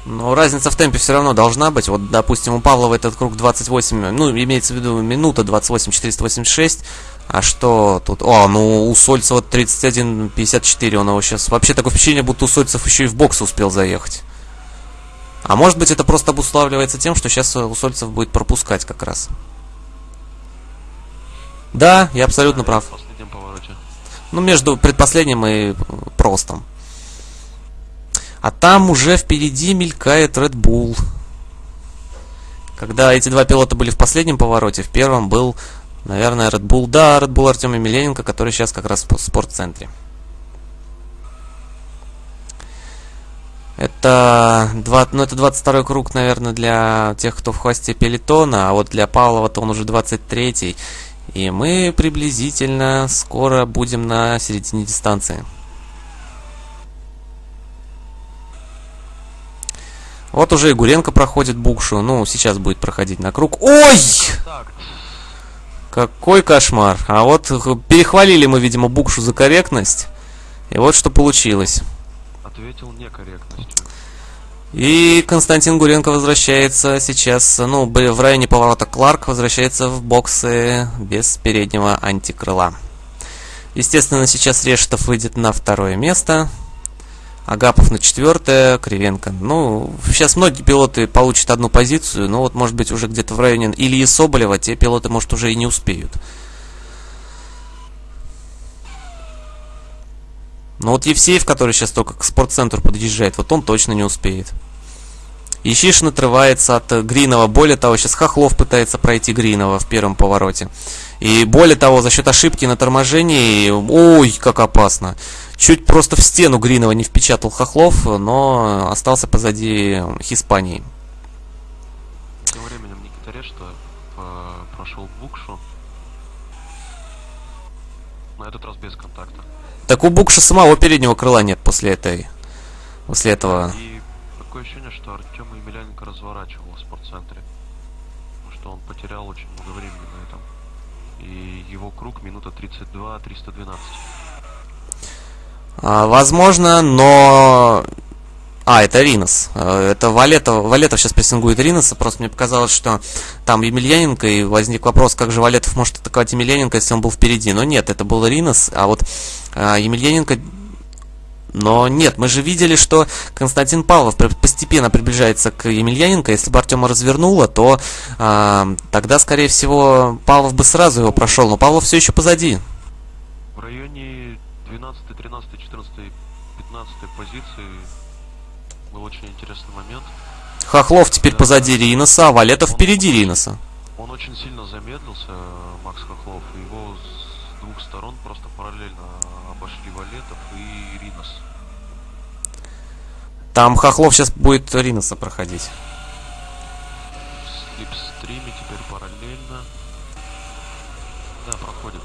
Но разница в темпе все равно должна быть. Вот, допустим, у Павлова этот круг 28, ну, имеется в виду минута 28 486, а что тут? О, ну у Сольцева 31.54, он его сейчас... Вообще такое впечатление, будто у Сольцев еще и в бокс успел заехать. А может быть это просто обуславливается тем, что сейчас у Сольцев будет пропускать как раз. Да, я абсолютно прав. Ну, между предпоследним и простом. А там уже впереди мелькает Red Bull. Когда эти два пилота были в последнем повороте, в первом был Наверное, Red Bull. Да, Red Bull Артем Емельяненко, который сейчас как раз в спортцентре. Это, 2, ну, это 22 круг, наверное, для тех, кто в хвосте пелетона, а вот для Павлова-то он уже 23 И мы приблизительно скоро будем на середине дистанции. Вот уже и Гуренко проходит букшу. Ну, сейчас будет проходить на круг. Ой! Какой кошмар. А вот перехвалили мы, видимо, Букшу за корректность. И вот что получилось. Ответил некорректностью. И Константин Гуренко возвращается сейчас, ну, в районе поворота Кларк, возвращается в боксы без переднего антикрыла. Естественно, сейчас Решетов выйдет на второе место. Агапов на четвертое, Кривенко. Ну, сейчас многие пилоты получат одну позицию, но вот, может быть, уже где-то в районе Ильи Соболева те пилоты, может, уже и не успеют. Но вот Евсеев, который сейчас только к спортцентру подъезжает, вот он точно не успеет. Ищишин отрывается от Гринова. Более того, сейчас Хохлов пытается пройти Гринова в первом повороте. И более того, за счет ошибки на торможении, ой, как опасно. Чуть просто в стену Гринова не впечатал Хохлов, но остался позади Испании. Тем временем Никита Решта прошел Букшу. На этот раз без контакта. Так у Букша самого переднего крыла нет после этой... После этого... И такое ощущение, что Артем Емельяненко разворачивал в спортцентре. Потому что он потерял очень много времени на этом. И его круг минута 32-312. А, возможно, но... А, это Ринос. А, Это Валетов, Валетов сейчас прессингует Риноса. Просто мне показалось, что там Емельяненко, и возник вопрос, как же Валетов может атаковать Емельяненко, если он был впереди. Но нет, это был Ринос, а вот а, Емельяненко... Но нет, мы же видели, что Константин Павлов постепенно приближается к Емельяненко. Если бы Артема развернуло, то а, тогда, скорее всего, Павлов бы сразу его прошел. Но Павлов все еще позади. В районе 12, 13, 14, 15 позиции был очень интересный момент. Хохлов теперь позади Риноса, а Валетов впереди Риноса. Он очень сильно замедлился, Макс Хохлов, его с двух сторон просто параллельно обошли Валетов и Ринос. Там Хохлов сейчас будет Риноса проходить. В слипстриме теперь параллельно. Да, проходит.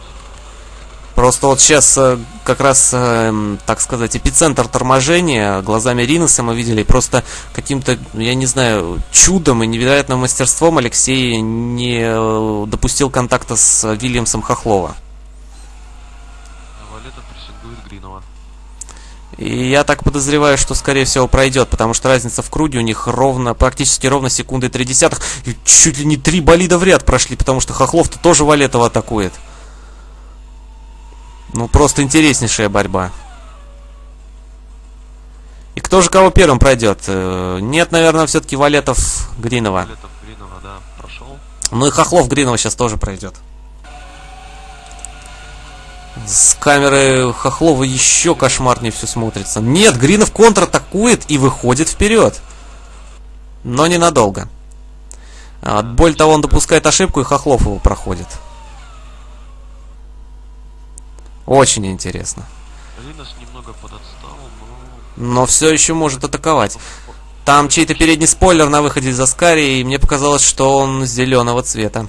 Просто вот сейчас э, как раз, э, так сказать, эпицентр торможения глазами Риноса мы видели. Просто каким-то, я не знаю, чудом и невероятным мастерством Алексей не э, допустил контакта с Вильямсом Хохлова. Валетов прессингует Гринова. И я так подозреваю, что скорее всего пройдет, потому что разница в круге у них ровно, практически ровно секунды три десятых. Чуть ли не три болида в ряд прошли, потому что Хохлов-то тоже Валетова атакует. Ну, просто интереснейшая борьба. И кто же кого первым пройдет? Э, Нет, наверное, все-таки Валетов Гринова. Валетов Гринова, да, прошел. Ну и Хохлов Гринова сейчас тоже пройдет. С камеры Хохлова еще кошмарнее все смотрится. Нет, Гринов контратакует и выходит вперед. Но ненадолго. А, более того, он допускает ошибку, и Хохлов его проходит. Очень интересно. Ринос немного подотстал, но... Но все еще может атаковать. Там чей-то передний спойлер на выходе из Аскари, и мне показалось, что он зеленого цвета.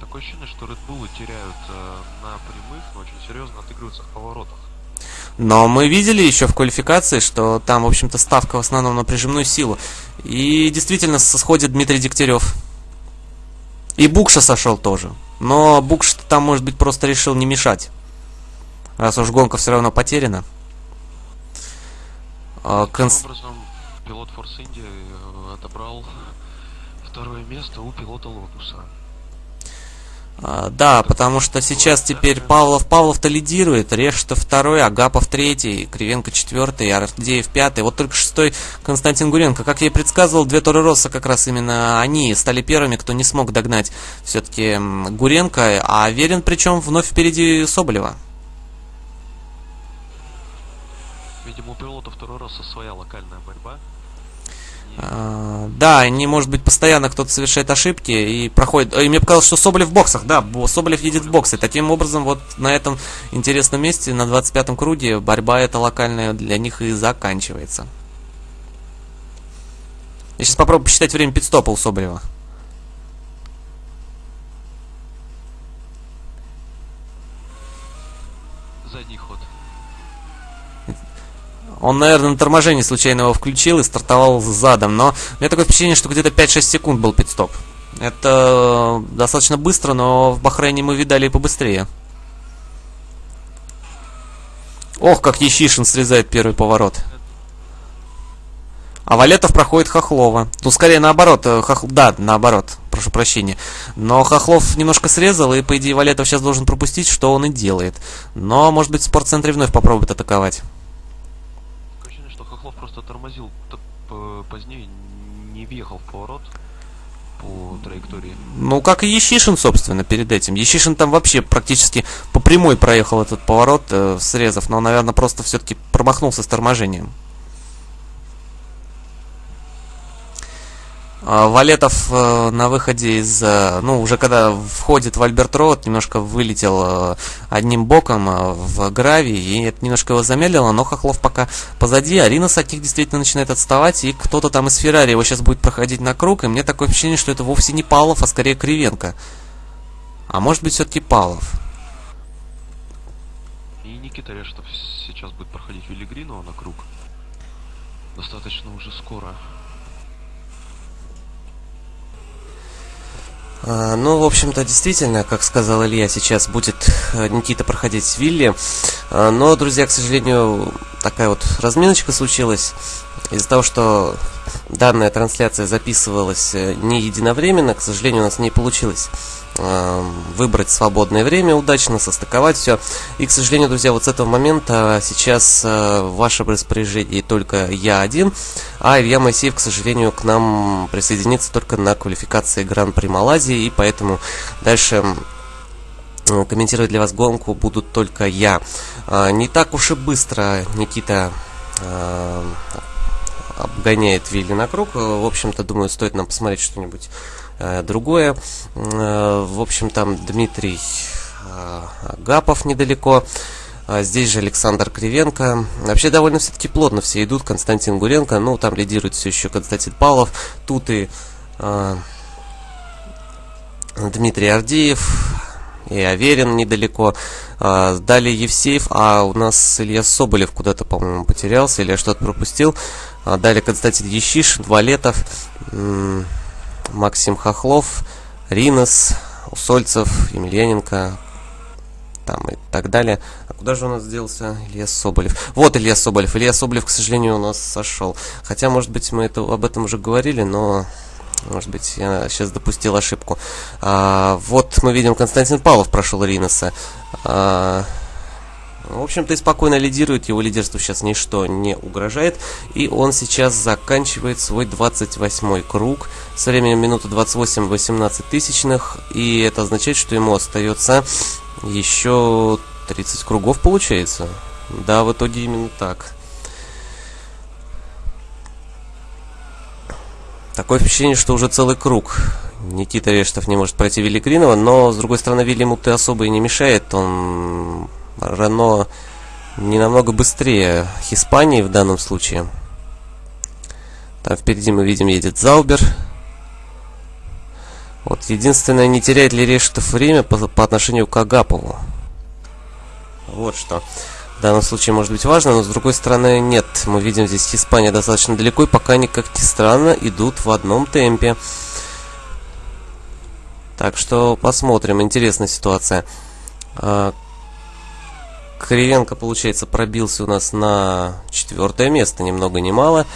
Такое ощущение, что Bull теряют э, на прямых, но очень серьезно отыгрываются в поворотах. Но мы видели еще в квалификации, что там, в общем-то, ставка в основном на прижимную силу. И действительно сходит Дмитрий Дегтярев. И Букша сошел тоже. Но Букша там, может быть, просто решил не мешать. Раз уж гонка все равно потеряна. А, Таким конс- образом, пилот Force India э, отобрал второе место у пилота Лотуса. А, Да, потому что сейчас теперь Павлов Павлов-то лидирует, Решта второй, Агапов третий, Кривенко четвертый, Ардеев пятый. Вот только шестой Константин Гуренко. Как я и предсказывал, две Торы Росса как раз именно они стали первыми, кто не смог догнать все-таки Гуренко, а Верин причем вновь впереди Соболева. Видимо, у пилота второй раз своя локальная борьба. А, Да, они, может быть, постоянно кто-то совершает ошибки и проходит. И мне показалось, что Соболев в боксах, да, Бо- Соболев едет в боксы. Таким образом, вот на этом интересном месте, на 25-м круге, борьба эта локальная для них и заканчивается. Я сейчас попробую посчитать время пидстопа у Соболева. задний ход. Он, наверное, на торможении случайно его включил и стартовал задом, но у меня такое впечатление, что где-то 5-6 секунд был пидстоп. Это достаточно быстро, но в Бахрейне мы видали и побыстрее. Ох, как Ещишин срезает первый поворот. А Валетов проходит Хохлова. Ну, скорее наоборот. э, Хох... Да, наоборот. Прошу прощения. Но Хохлов немножко срезал, и, по идее, Валетов сейчас должен пропустить, что он и делает. Но, может быть, в спортцентре вновь попробует атаковать. Такое ощущение, что Хохлов просто тормозил позднее, не въехал в поворот по траектории. Ну, как и Ещишин, собственно, перед этим. Ещишин там вообще практически по прямой проехал этот поворот, э, срезав, но, наверное, просто все-таки промахнулся с торможением. Валетов э, на выходе из, э, ну, уже когда входит в Альберт Роуд, немножко вылетел э, одним боком в гравий, и это немножко его замедлило, но Хохлов пока позади, а Ринос от них действительно начинает отставать, и кто-то там из Феррари его сейчас будет проходить на круг, и мне такое впечатление, что это вовсе не Павлов, а скорее Кривенко. А может быть все-таки Павлов? И Никита Рештов сейчас будет проходить Виллигринова на круг. Достаточно уже скоро. Ну, в общем-то, действительно, как сказал Илья, сейчас будет э, Никита проходить Вилли. А, но, друзья, к сожалению, такая вот разминочка случилась. Из-за того, что данная трансляция записывалась э, не единовременно, к сожалению, у нас не получилось выбрать свободное время удачно, состыковать все. И, к сожалению, друзья, вот с этого момента сейчас э, в вашем распоряжении только я один, а Илья Моисеев, к сожалению, к нам присоединится только на квалификации Гран-при Малайзии, и поэтому дальше комментировать для вас гонку будут только я. Не так уж и быстро Никита обгоняет Вилли на круг. В общем-то, думаю, стоит нам посмотреть что-нибудь э, другое. Э, в общем, там Дмитрий э, Гапов недалеко. А здесь же Александр Кривенко. Вообще довольно все-таки плотно все идут. Константин Гуренко. Ну, там лидирует все еще Константин Павлов. Тут и э, Дмитрий Ардеев. И Аверин недалеко. Э, далее Евсеев. А у нас Илья Соболев куда-то, по-моему, потерялся. Или я что-то пропустил. А далее Константин Ещишин, Валетов, Максим Хохлов, Ринос, Усольцев, Емельяненко, там и так далее. А куда же у нас сделался Илья Соболев? Вот Илья Соболев. Илья Соболев, к сожалению, у нас сошел. Хотя, может быть, мы это, об этом уже говорили, но... Может быть, я сейчас допустил ошибку. А, вот мы видим, Константин Павлов прошел Риноса. А, в общем-то и спокойно лидирует, его лидерству сейчас ничто не угрожает. И он сейчас заканчивает свой 28 круг с временем минуты 28-18 тысячных. И это означает, что ему остается еще 30 кругов получается. Да, в итоге именно так. Такое впечатление, что уже целый круг. Никита Рештов не может пройти Великринова, но, с другой стороны, Вильяму ты особо и не мешает. Он Рено не намного быстрее Испании в данном случае. Там впереди мы видим едет Заубер. Вот единственное, не теряет ли Решетов время по, по отношению к Агапову. Вот что. В данном случае может быть важно, но с другой стороны нет. Мы видим здесь Испания достаточно далеко, и пока они, как ни странно, идут в одном темпе. Так что посмотрим. Интересная ситуация. Кривенко, получается, пробился у нас на четвертое место, ни много ни мало.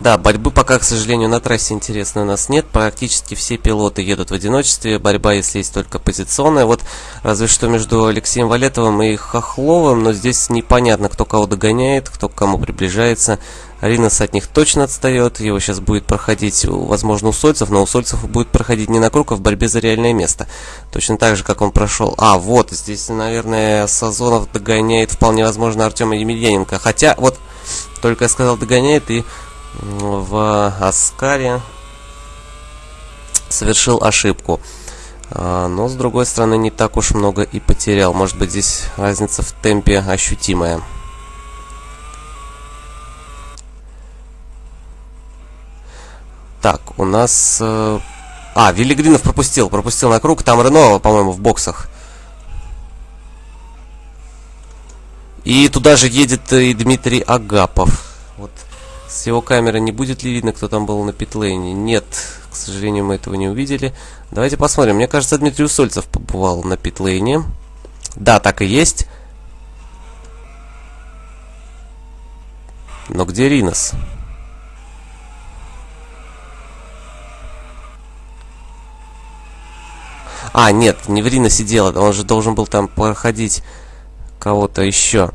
Да, борьбы пока, к сожалению, на трассе интересной у нас нет. Практически все пилоты едут в одиночестве. Борьба, если есть только позиционная. Вот разве что между Алексеем Валетовым и Хохловым. Но здесь непонятно, кто кого догоняет, кто к кому приближается. Ринос от них точно отстает. Его сейчас будет проходить, возможно, у Сольцев. Но у Сольцев будет проходить не на круг, а в борьбе за реальное место. Точно так же, как он прошел. А, вот, здесь, наверное, Сазонов догоняет, вполне возможно, Артема Емельяненко. Хотя, вот, только я сказал догоняет и в Аскаре совершил ошибку. А, но, с другой стороны, не так уж много и потерял. Может быть, здесь разница в темпе ощутимая. Так, у нас... Э, а, Виллигринов пропустил, пропустил на круг. Там Рено, по-моему, в боксах. И туда же едет и Дмитрий Агапов. Вот с его камеры не будет ли видно, кто там был на питлейне? Нет, к сожалению, мы этого не увидели. Давайте посмотрим. Мне кажется, Дмитрий Усольцев побывал на питлейне. Да, так и есть. Но где Ринос? А, нет, не в Риносе дело. Он же должен был там проходить кого-то еще.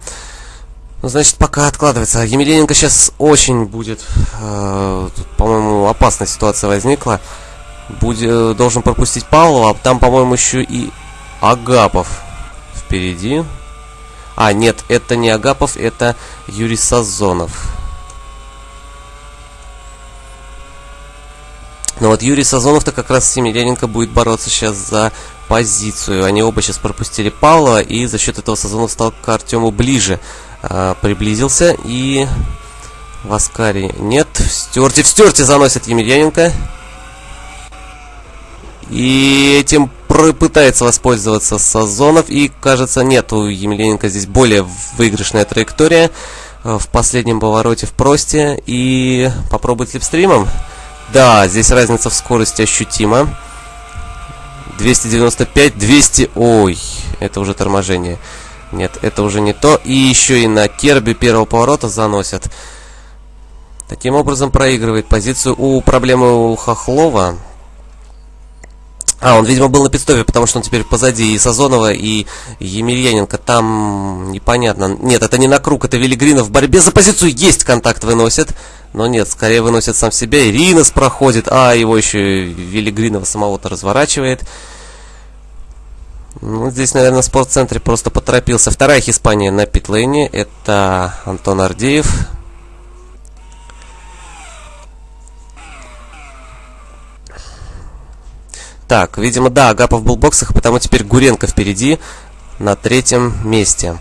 Ну, значит, пока откладывается. Емельяненко сейчас очень будет, э, по-моему, опасная ситуация возникла. Будет, должен пропустить Павлова, а там, по-моему, еще и Агапов впереди. А, нет, это не Агапов, это Юрий Сазонов. Но вот Юрий Сазонов-то как раз с Емельяненко будет бороться сейчас за позицию. Они оба сейчас пропустили Павлова, и за счет этого Сазонов стал к Артему ближе. А, приблизился и Васкари нет. В стерте, в стерте заносит Емельяненко. И этим пытается воспользоваться Сазонов. И, кажется, нет у Емельяненко здесь более выигрышная траектория. Э, в последнем повороте в просте. И попробует липстримом. Да, здесь разница в скорости ощутима. 295, 200... Ой, это уже торможение. Нет, это уже не то. И еще и на керби первого поворота заносят. Таким образом проигрывает позицию. У проблемы у Хохлова... А, он, видимо, был на пидстопе, потому что он теперь позади и Сазонова, и Емельяненко. Там непонятно. Нет, это не на круг, это Велигринов в борьбе за позицию. Есть контакт выносит. Но нет, скорее выносит сам себя. Иринас проходит, а его еще Велигринова самого-то разворачивает. Ну, здесь, наверное, в спортцентре просто поторопился. Вторая Испания на питлейне. Это Антон Ардеев. Так, видимо, да, Агапов был в боксах, потому теперь Гуренко впереди на третьем месте.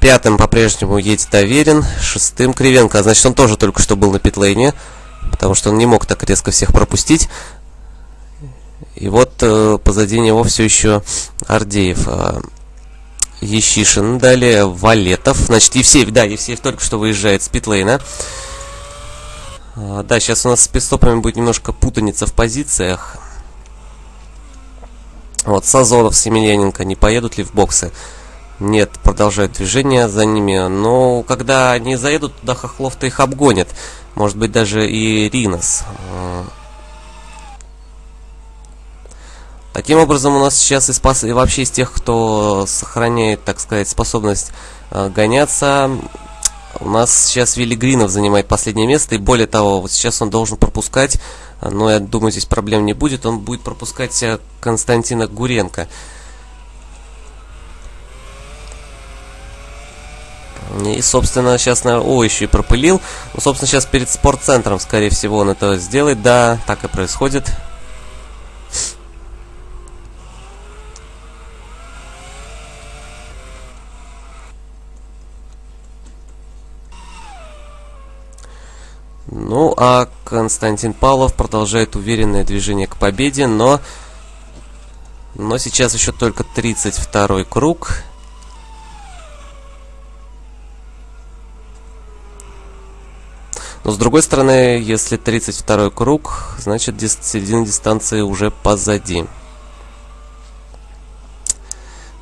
Пятым по-прежнему едет Доверин, шестым Кривенко. Значит, он тоже только что был на питлейне, потому что он не мог так резко всех пропустить. И вот э, позади него все еще Ардеев. Э, Ещишин, далее Валетов. Значит, Евсеев, да, Евсеев только что выезжает с питлейна. Э, да, сейчас у нас с пидстопами будет немножко путаница в позициях. Вот, Сазонов с Емельяненко не поедут ли в боксы? Нет, продолжают движение за ними. Но когда они заедут туда, Хохлов-то их обгонит. Может быть, даже и Ринос. Таким образом, у нас сейчас и, спас... и вообще из тех, кто сохраняет, так сказать, способность э, гоняться, у нас сейчас Вилли Гринов занимает последнее место. И более того, вот сейчас он должен пропускать но я думаю, здесь проблем не будет. Он будет пропускать Константина Гуренко. И, собственно, сейчас, наверное, о, еще и пропылил. Ну, собственно, сейчас перед спортцентром, скорее всего, он это сделает. Да, так и происходит. Ну, а Константин Павлов продолжает уверенное движение к победе, но... Но сейчас еще только 32 круг. Но с другой стороны, если 32 круг, значит середина дистанции уже позади.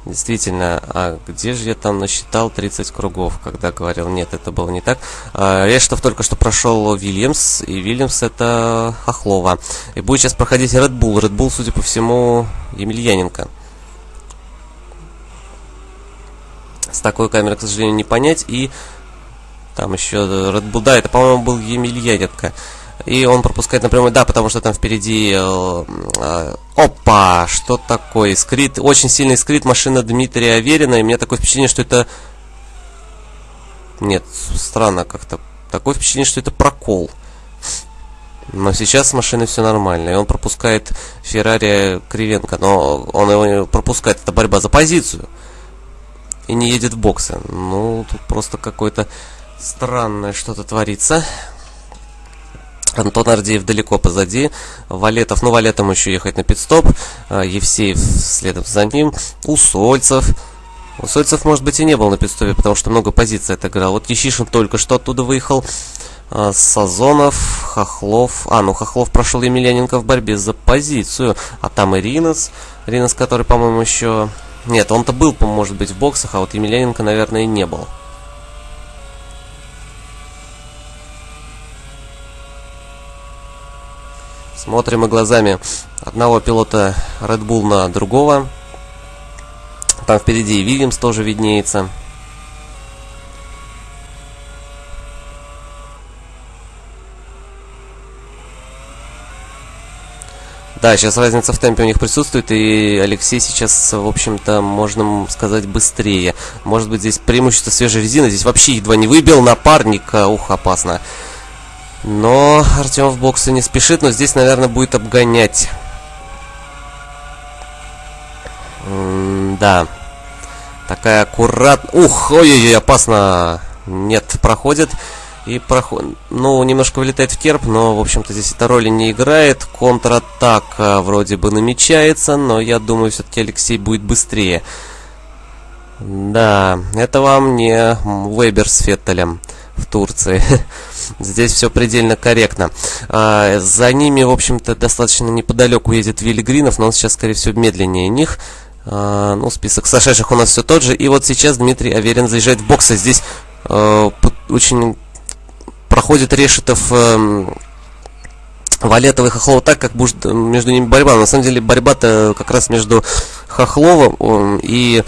Действительно, а где же я там насчитал 30 кругов, когда говорил, нет, это было не так. А, Рештов только что прошел Вильямс, и Вильямс это Хохлова. И будет сейчас проходить Red Bull. Red Bull, судя по всему, Емельяненко. С такой камерой, к сожалению, не понять. И там еще Red Bull, да, это, по-моему, был Емельяненко. И он пропускает напрямую, да, потому что там впереди... Э, э, опа! Что такое? Скрит, очень сильный скрит машина Дмитрия Аверина. И у меня такое впечатление, что это... Нет, странно как-то. Такое впечатление, что это прокол. Но сейчас с машиной все нормально. И он пропускает Феррари Кривенко. Но он его пропускает. Это борьба за позицию. И не едет в боксы. Ну, тут просто какое-то странное что-то творится. Антон Ардеев далеко позади. Валетов, ну Валетом еще ехать на пидстоп. А, Евсеев следом за ним. Усольцев. Усольцев, может быть, и не был на пидстопе, потому что много позиций отыграл. Вот Ещишин только что оттуда выехал. А, Сазонов, Хохлов. А, ну Хохлов прошел Емельяненко в борьбе за позицию. А там и Ринос. Ринос, который, по-моему, еще... Нет, он-то был, может быть, в боксах, а вот Емельяненко, наверное, и не был. Смотрим мы глазами одного пилота Red Bull на другого. Там впереди и Вильямс тоже виднеется. Да, сейчас разница в темпе у них присутствует, и Алексей сейчас, в общем-то, можно сказать, быстрее. Может быть, здесь преимущество свежей резины. Здесь вообще едва не выбил напарника. Ух, опасно. Но Артем в боксы не спешит, но здесь, наверное, будет обгонять. М да. Такая аккурат... Ух, ой-ой-ой, опасно. Нет, проходит. И проход... Ну, немножко вылетает в керп, но, в общем-то, здесь эта роли не играет. Контратака вроде бы намечается, но я думаю, все-таки Алексей будет быстрее. Да, это вам не Вебер с Феттелем в Турции. <laughs> Здесь все предельно корректно. А, за ними, в общем-то, достаточно неподалеку едет Вилли Гринов, но он сейчас, скорее всего, медленнее них. А, ну, список сошедших у нас все тот же. И вот сейчас Дмитрий Аверин заезжает в боксы. Здесь э, очень проходит Решетов... Э, Валетов и Хохлов так, как между ними борьба. На самом деле борьба-то как раз между Хохловым и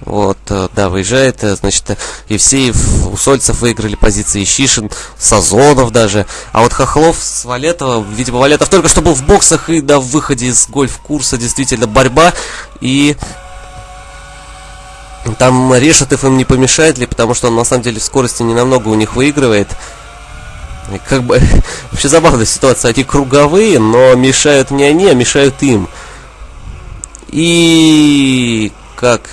вот, э, да, выезжает, э, значит, Евсеев, Усольцев выиграли позиции, Щишин, Сазонов даже. А вот Хохлов с Валетова, видимо, Валетов только что был в боксах и в выходе из гольф-курса действительно борьба. И там Решетов им не помешает ли, потому что он на самом деле в скорости не намного у них выигрывает. И как бы <laughs> вообще забавная ситуация. Они круговые, но мешают не они, а мешают им. И как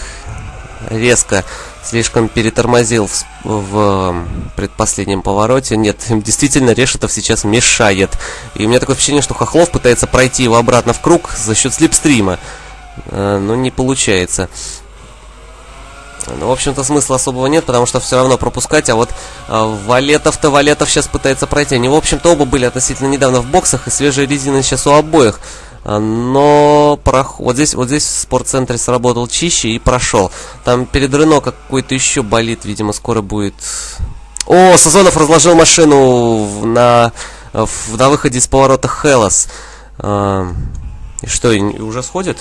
резко слишком перетормозил в, в предпоследнем повороте. Нет, <laughs> действительно, Решетов сейчас мешает. И у меня такое впечатление, что Хохлов пытается пройти его обратно в круг за счет слепстрима. Э, но не получается. Ну, в общем-то, смысла особого нет, потому что все равно пропускать. А вот э, Валетов-то Валетов сейчас пытается пройти. Они, в общем-то, оба были относительно недавно в боксах, и свежие резины сейчас у обоих. А, но прох... вот здесь вот здесь в спортцентре сработал чище и прошел. Там перед Рено какой-то еще болит, видимо, скоро будет. О, Сазонов разложил машину на, на выходе из поворота Хелос. А, и что, уже сходит?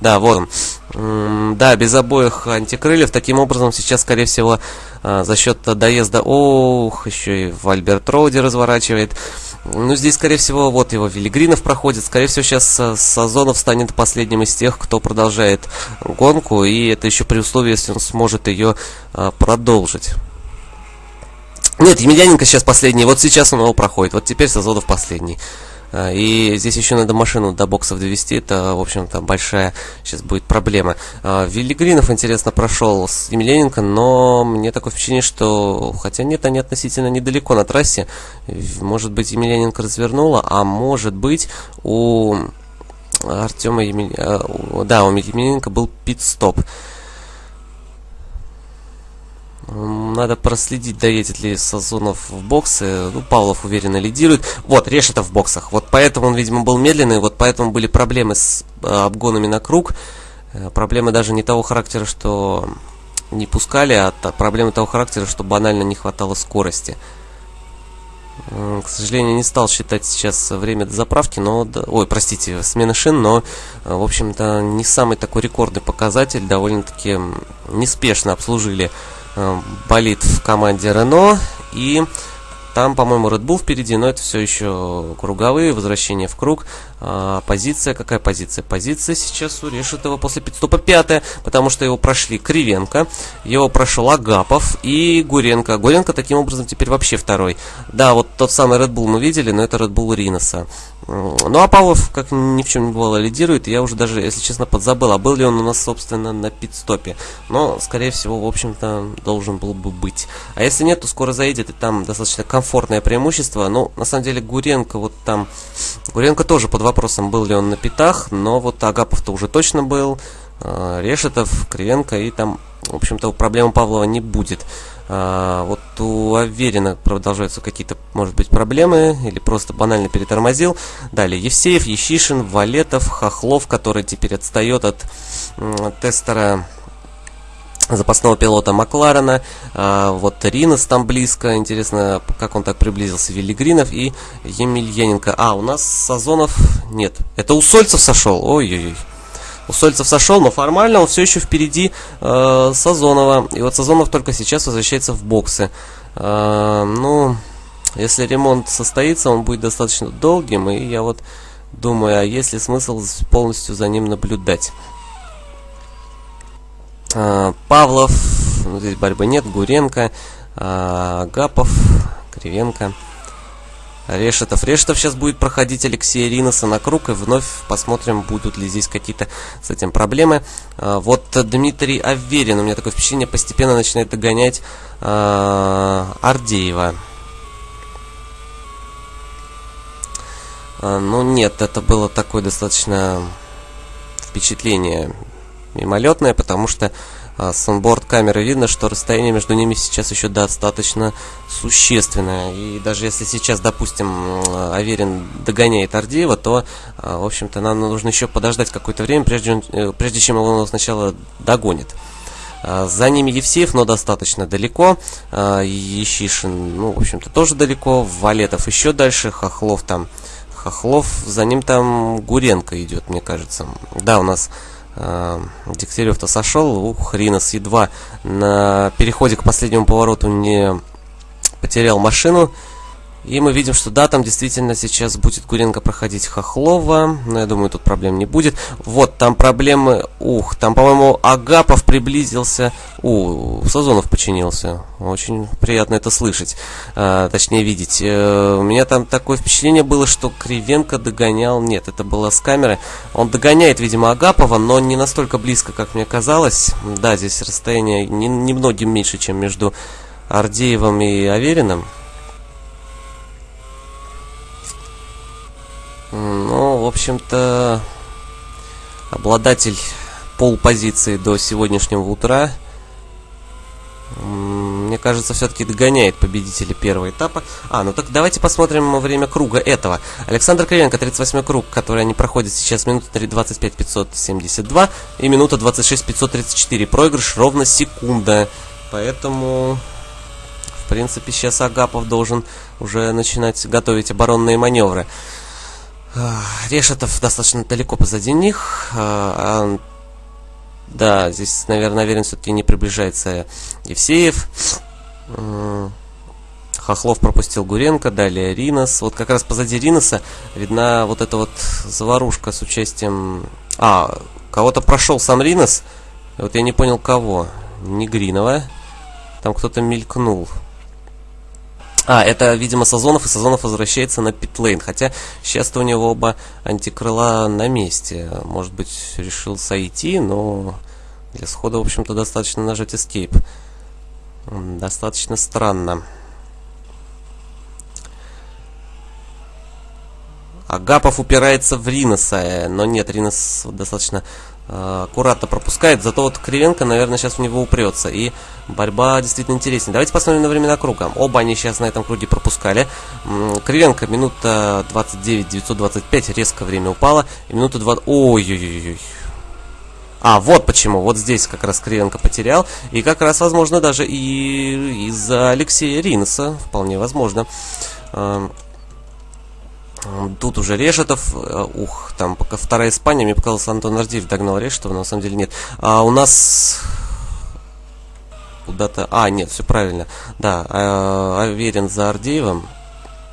Да, вот он. Да, без обоих антикрыльев. Таким образом, сейчас, скорее всего, а, за счет доезда... Ох, еще и в Альберт Роуди разворачивает. Ну, здесь, скорее всего, вот его Велигринов проходит. Скорее всего, сейчас Сазонов станет последним из тех, кто продолжает гонку. И это еще при условии, если он сможет ее а, продолжить. Нет, Емельяненко сейчас последний. Вот сейчас он его проходит. Вот теперь Сазонов последний. А, и здесь еще надо машину до боксов довести, это, в общем-то, большая сейчас будет проблема. А, Виллигринов, интересно, прошел с Емельяненко, но мне такое впечатление, что, хотя нет, они относительно недалеко на трассе, может быть, Емельяненко развернула, а может быть, у Артема Емель... А, да, у Емельяненко был пит-стоп. Надо проследить, доедет ли Сазонов в боксы. Ну, Павлов уверенно лидирует. Вот, Решетов в боксах. Вот поэтому он, видимо, был медленный. Вот поэтому были проблемы с э, обгонами на круг. Э, проблемы даже не того характера, что не пускали, а проблемы того характера, что банально не хватало скорости. К сожалению, не стал считать сейчас время до заправки, но... Ой, простите, смены шин, но, э, в общем-то, не самый такой рекордный показатель. Довольно-таки неспешно обслужили болит в команде Рено. И там, по-моему, Red Bull впереди, но это все еще круговые, возвращение в круг. А, позиция, какая позиция? Позиция сейчас у Решетова после пидстопа пятая, потому что его прошли Кривенко, его прошел Агапов и Гуренко. Гуренко таким образом теперь вообще второй. Да, вот тот самый Red Bull мы видели, но это Red Bull Риноса. Ну а Павлов, как ни в чем не бывало, лидирует. Я уже даже, если честно, подзабыл, а был ли он у нас, собственно, на пит-стопе. Но, скорее всего, в общем-то, должен был бы быть. А если нет, то скоро заедет, и там достаточно комфортное преимущество. Ну, на самом деле, Гуренко вот там... Гуренко тоже под вопросом, был ли он на питах, но вот Агапов-то уже точно был. А, Решетов, Кривенко, и там, в общем-то, проблем Павлова не будет. А, вот у Аверина продолжаются какие-то, может быть, проблемы, или просто банально перетормозил. Далее Евсеев, Ещишин, Валетов, Хохлов, который теперь отстает от тестера запасного пилота Макларена. А, вот Ринос там близко. Интересно, как он так приблизился. Велигринов и Емельяненко. А, у нас Сазонов... Нет, это у Сольцев сошел. Ой-ой-ой. Усольцев сошел, но формально он все еще впереди э, Сазонова. И вот Сазонов только сейчас возвращается в боксы. Э, ну, если ремонт состоится, он будет достаточно долгим. И я вот думаю, а есть ли смысл полностью за ним наблюдать? Э, Павлов, ну, здесь борьбы нет, Гуренко, э, Гапов, Кривенко. Решетов. Решетов сейчас будет проходить Алексея Риноса на круг, и вновь посмотрим, будут ли здесь какие-то с этим проблемы. А, вот Дмитрий Аверин, у меня такое впечатление, постепенно начинает догонять а, Ардеева. А, ну нет, это было такое достаточно впечатление мимолетное, потому что а, с онборд камеры видно, что расстояние между ними сейчас еще достаточно существенное. И даже если сейчас, допустим, Аверин догоняет Ардеева, то, а, в общем-то, нам нужно еще подождать какое-то время, прежде, э, прежде чем его сначала догонит. А, за ними Евсеев, но достаточно далеко. Ещишин, ну, в общем-то, тоже далеко. Валетов еще дальше. Хохлов там... Хохлов, за ним там Гуренко идет, мне кажется. Да, у нас Дегтярев-то сошел, ух, Ринос едва на переходе к последнему повороту не потерял машину. И мы видим, что да, там действительно сейчас будет Гуренко проходить Хохлова. Но я думаю, тут проблем не будет. Вот, там проблемы... Ух, там, по-моему, Агапов приблизился. У, Сазонов починился. Очень приятно это слышать. А, точнее, видеть. Э, у меня там такое впечатление было, что Кривенко догонял... Нет, это было с камеры. Он догоняет, видимо, Агапова, но не настолько близко, как мне казалось. Да, здесь расстояние немногим меньше, чем между Ардеевым и Авериным. Ну, в общем-то, обладатель полпозиции до сегодняшнего утра, мне кажется, все-таки догоняет победителя первого этапа. А, ну так давайте посмотрим время круга этого. Александр Кривенко, 38 круг, который они проходят сейчас, минута 25 572 и минута 26 534. Проигрыш ровно секунда. Поэтому, в принципе, сейчас Агапов должен уже начинать готовить оборонные маневры. Решетов достаточно далеко позади них. А, да, здесь, наверное, наверное, все-таки не приближается Евсеев. Хохлов пропустил Гуренко, далее Ринос. Вот как раз позади Риноса видна вот эта вот заварушка с участием... А, кого-то прошел сам Ринос. Вот я не понял, кого. Не Гринова. Там кто-то мелькнул. А, это, видимо, Сазонов, и Сазонов возвращается на питлейн. Хотя сейчас-то у него оба антикрыла на месте. Может быть, решил сойти, но для схода, в общем-то, достаточно нажать Escape. Достаточно странно. Агапов упирается в Риноса, но нет, Ринос достаточно Э, аккуратно пропускает, зато вот Кривенко, наверное, сейчас в него упрется. И борьба действительно интереснее. Давайте посмотрим на времена круга. Оба они сейчас на этом круге пропускали. Кривенко минута 29, 925, резко время упало. И минута 20... Ой-ой-ой. А, вот почему. Вот здесь как раз Кривенко потерял. И как раз, возможно, даже и из-за Алексея Ринса. Вполне возможно. Эм, Тут уже Решетов, э, ух, там пока вторая Испания, мне показалось, Антон Ардиев догнал Решетова, но на самом деле нет. А у нас куда-то... А, нет, все правильно. Да, а, Аверин за Ардеевым.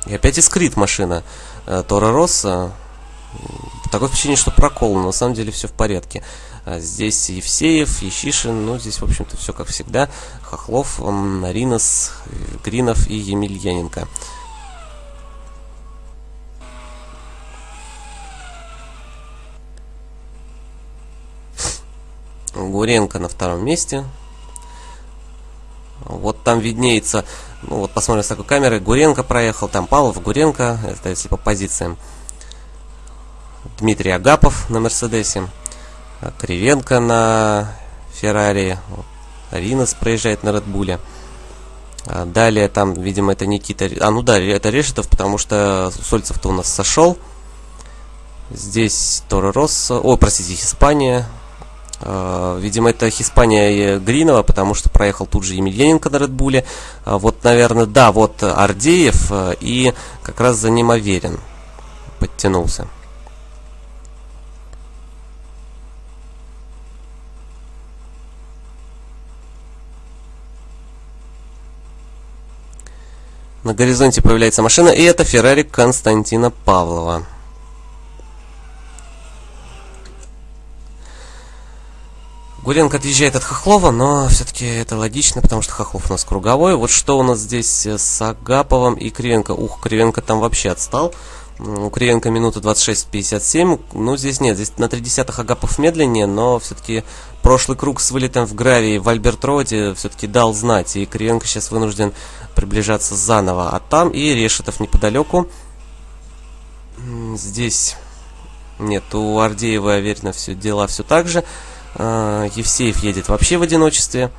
И опять искрит машина а, Тора Росса. Такое впечатление, что прокол, но на самом деле все в порядке. А здесь Евсеев, Ещишин, ну, здесь, в общем-то, все как всегда. Хохлов, Наринос, Гринов и Емельяненко. Гуренко на втором месте. Вот там виднеется, ну вот посмотрим с такой камеры, Гуренко проехал, там Павлов, Гуренко, это если по позициям. Дмитрий Агапов на Мерседесе, Кривенко на Феррари, Ринос проезжает на Редбуле. Далее там, видимо, это Никита... А, ну да, это Решетов, потому что Сольцев-то у нас сошел. Здесь Торо Россо... О, простите, Испания. Э, видимо, это Хиспания Гринова, потому что проехал тут же Емельяненко на Редбуле. Э, вот, наверное, да, вот Ардеев э, и как раз за ним Аверин подтянулся. На горизонте появляется машина, и это Феррари Константина Павлова. Гуренко отъезжает от Хохлова, но все-таки это логично, потому что Хохлов у нас круговой. Вот что у нас здесь с Агаповым и Кривенко. Ух, Кривенко там вообще отстал. У Кривенко минута 26-57. Ну, здесь нет, здесь на 3 десятых Агапов медленнее, но все-таки прошлый круг с вылетом в гравии в Альберт-Роде все-таки дал знать. И Кривенко сейчас вынужден приближаться заново. А там и Решетов неподалеку. Здесь нет, у Ардеева, уверенно, все дела все так же. А, Евсеев едет вообще в одиночестве.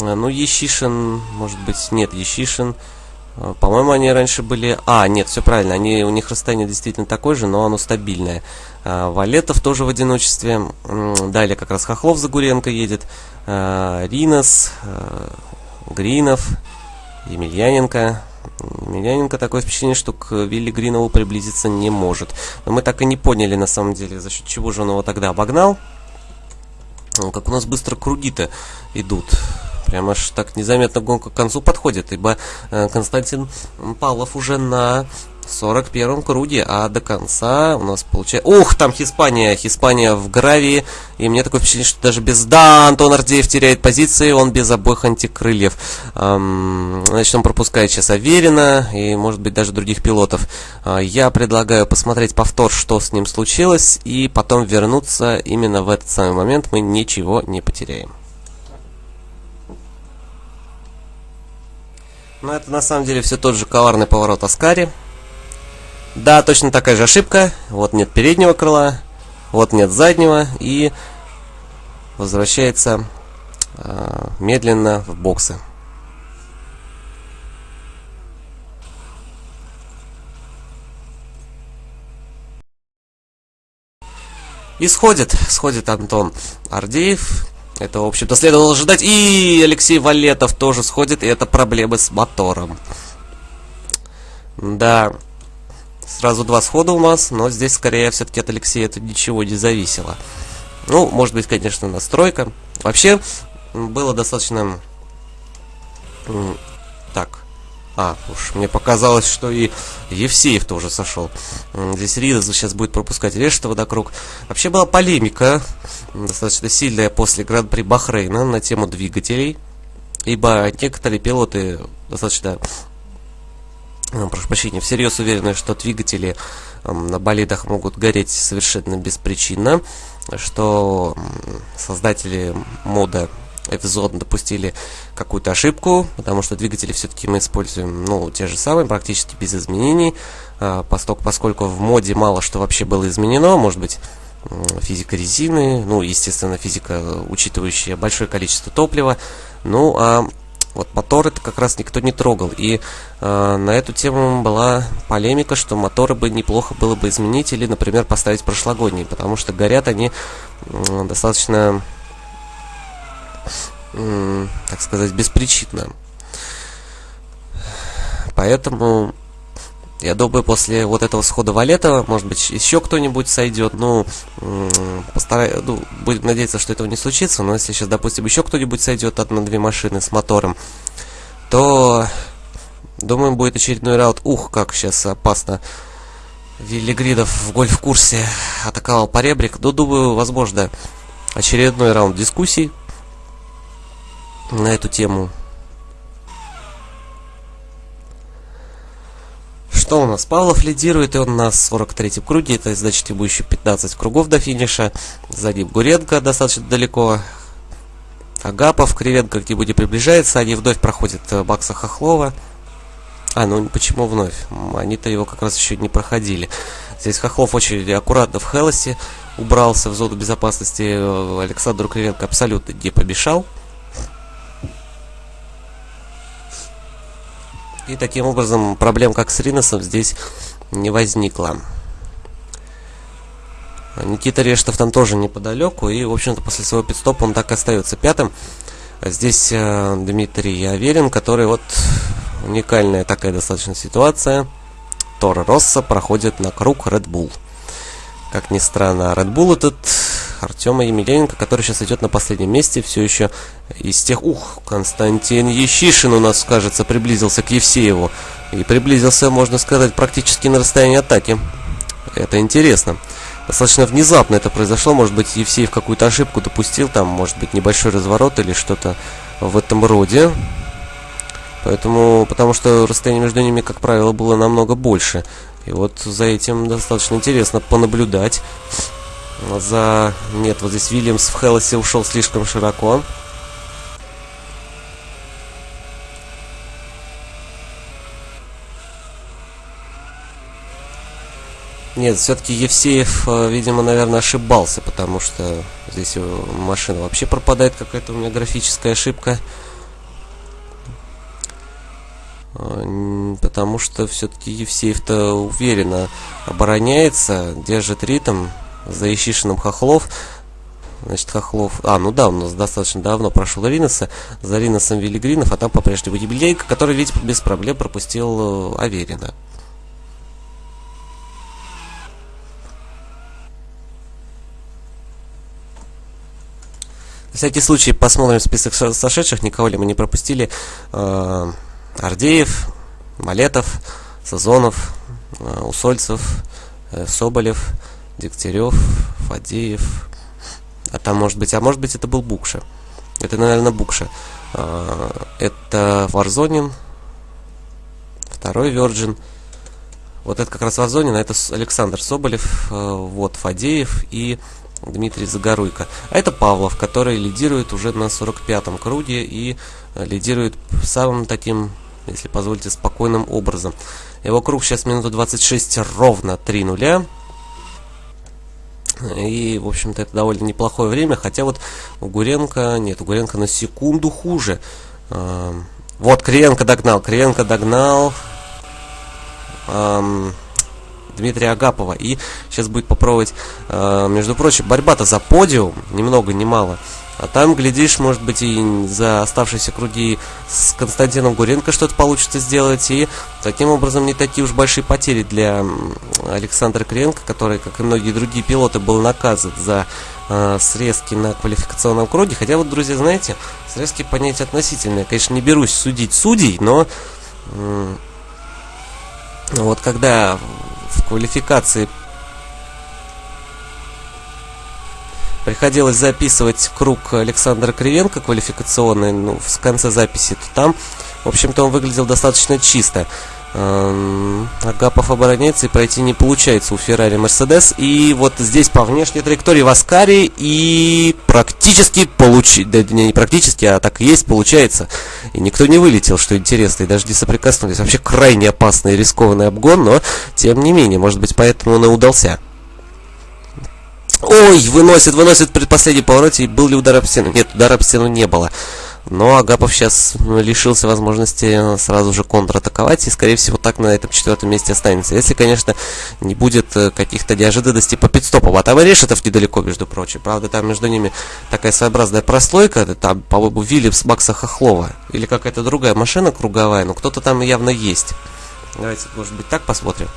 А, ну, Ещишин, может быть, нет, Ещишин. А, по-моему, они раньше были... А, нет, все правильно, они, у них расстояние действительно такое же, но оно стабильное. Валетов тоже в одиночестве. Далее как раз Хохлов Загуренко едет. Ринос, Гринов, Емельяненко. Емельяненко такое впечатление, что к Вилли Гринову приблизиться не может. Но мы так и не поняли, на самом деле, за счет чего же он его тогда обогнал. Как у нас быстро круги-то идут. Прям аж так незаметно гонка к концу подходит, ибо э, Константин Павлов уже на 41-м круге, а до конца у нас получается... Ух, там Хиспания, Хиспания в гравии, и мне такое впечатление, что даже без... Да, Антон Ардеев теряет позиции, он без обоих антикрыльев. Эм, значит, он пропускает сейчас Аверина и, может быть, даже других пилотов. Э, я предлагаю посмотреть повтор, что с ним случилось, и потом вернуться именно в этот самый момент, мы ничего не потеряем. Но это на самом деле все тот же коварный поворот Аскари. Да, точно такая же ошибка. Вот нет переднего крыла, вот нет заднего. И возвращается э, медленно в боксы. И сходит, сходит Антон Ардеев. Это, в общем-то, следовало ожидать. И Алексей Валетов тоже сходит, и это проблемы с мотором. Да. Сразу два схода у нас, но здесь скорее все-таки от Алексея это ничего не зависело. Ну, может быть, конечно, настройка. Вообще, было достаточно... Так. А, уж мне показалось, что и Евсеев тоже сошел. Здесь Ридас сейчас будет пропускать Решетова до. Вообще была полемика, достаточно сильная после Гран-при Бахрейна на тему двигателей. Ибо некоторые пилоты достаточно прошу прощения, всерьез уверены, что двигатели на болидах могут гореть совершенно беспричинно, что создатели мода F-Zone допустили какую-то ошибку, потому что двигатели все-таки мы используем, ну, те же самые, практически без изменений, а, поскольку, поскольку в моде мало что вообще было изменено, может быть, физика резины, ну, естественно, физика, учитывающая большое количество топлива, ну, а вот мотор это как раз никто не трогал. И э, на эту тему была полемика, что моторы бы неплохо было бы изменить или, например, поставить прошлогодние, потому что горят они э, достаточно, э, так сказать, беспричинно. Поэтому я думаю, после вот этого схода Валетова, может быть, еще кто-нибудь сойдет. Ну, постараюсь, ну, будем надеяться, что этого не случится. Но если сейчас, допустим, еще кто-нибудь сойдет одна-две машины с мотором, то, думаю, будет очередной раунд. Ух, как сейчас опасно. Виллигридов в гольф-курсе атаковал поребрик. Ну, думаю, возможно, очередной раунд дискуссий на эту тему. Что у нас? Павлов лидирует, и он на 43-м круге. Это значит, ему еще 15 кругов до финиша. За ним Гуренко достаточно далеко. Агапов, Кривенко где-нибудь приближается. Они вновь проходят э, Бакса Хохлова. А, ну почему вновь? Они-то его как раз еще не проходили. Здесь Хохлов очень аккуратно в Хелосе убрался в зону безопасности. Э, Александру Кривенко абсолютно не помешал. И таким образом проблем как с Риносом здесь не возникло. Никита Рештов там тоже неподалеку. И, в общем-то, после своего пидстопа он так и остается пятым. А здесь э, Дмитрий Аверин, который вот уникальная такая достаточно ситуация. Тора Росса проходит на круг Red Bull. Как ни странно, Red Bull этот Артема Емельяненко, который сейчас идет на последнем месте, все еще из тех... Ух, Константин Ещишин у нас, кажется, приблизился к Евсееву. И приблизился, можно сказать, практически на расстоянии атаки. Это интересно. достаточно внезапно это произошло. Может быть, Евсеев какую-то ошибку допустил, там, может быть, небольшой разворот или что-то в этом роде. Поэтому, потому что расстояние между ними, как правило, было намного больше. И вот за этим достаточно интересно понаблюдать. За... Нет, вот здесь Вильямс в Хеллосе ушел слишком широко. Нет, все-таки Евсеев, э, видимо, наверное, ошибался, потому что здесь машина вообще пропадает какая-то у меня графическая ошибка. Э, потому что все-таки Евсеев-то уверенно обороняется, держит ритм за Ищишиным Хохлов. Значит, Хохлов... А, ну да, у нас достаточно давно прошел Риноса. За Риносом Велигринов, а там по-прежнему Юбилейка, который ведь без проблем пропустил э, Аверина. На всякий случай посмотрим список сошедших, никого ли мы не пропустили. Э, Ардеев, Малетов, Сазонов, э, Усольцев, э, Соболев, Дегтярев, Фадеев. А там может быть, а может быть это был Букша. Это, наверное, Букша. Это Варзонин, второй Virgin. Вот это как раз Варзонин, а это Александр Соболев, вот Фадеев и Дмитрий Загоруйко. А это Павлов, который лидирует уже на 45-м круге и лидирует самым таким, если позволите, спокойным образом. Его круг сейчас минута 26 ровно 3 нуля. И, в общем-то, это довольно неплохое время, хотя вот у Гуренко, нет, у Гуренко на секунду хуже. Вот, Криенко догнал, Криенко догнал. Дмитрия Агапова. И сейчас будет попробовать, э, между прочим, борьба-то за подиум, ни много ни мало. А там, глядишь, может быть, и за оставшиеся круги с Константином Гуренко что-то получится сделать. И таким образом не такие уж большие потери для Александра Кренко, который, как и многие другие пилоты, был наказан за э, срезки на квалификационном круге. Хотя вот, друзья, знаете, срезки понятие относительное. Конечно, не берусь судить судей, но э, вот когда в квалификации приходилось записывать круг Александра Кривенко квалификационный, ну, в конце записи, то там, в общем-то, он выглядел достаточно чисто. Эм, Агапов обороняется и пройти не получается у Феррари Мерседес. И вот здесь по внешней траектории в Аскаре и практически получи... Да не практически, а так и есть, получается. И никто не вылетел, что интересно, и даже не соприкоснулись. Вообще крайне опасный и рискованный обгон, но тем не менее, может быть поэтому он и удался. Ой, выносит, выносит предпоследний повороте. И был ли удар об стену? Нет, удара об стену не было. Но Агапов сейчас ну, лишился возможности сразу же контратаковать и, скорее всего, так на этом четвертом месте останется. Если, конечно, не будет э, каких-то неожиданностей по пидстопам. А там и Решетов недалеко, между прочим. Правда, там между ними такая своеобразная прослойка. Там, по-моему, Виллипс Макса Хохлова. Или какая-то другая машина круговая. Но кто-то там явно есть. Давайте, может быть, так посмотрим.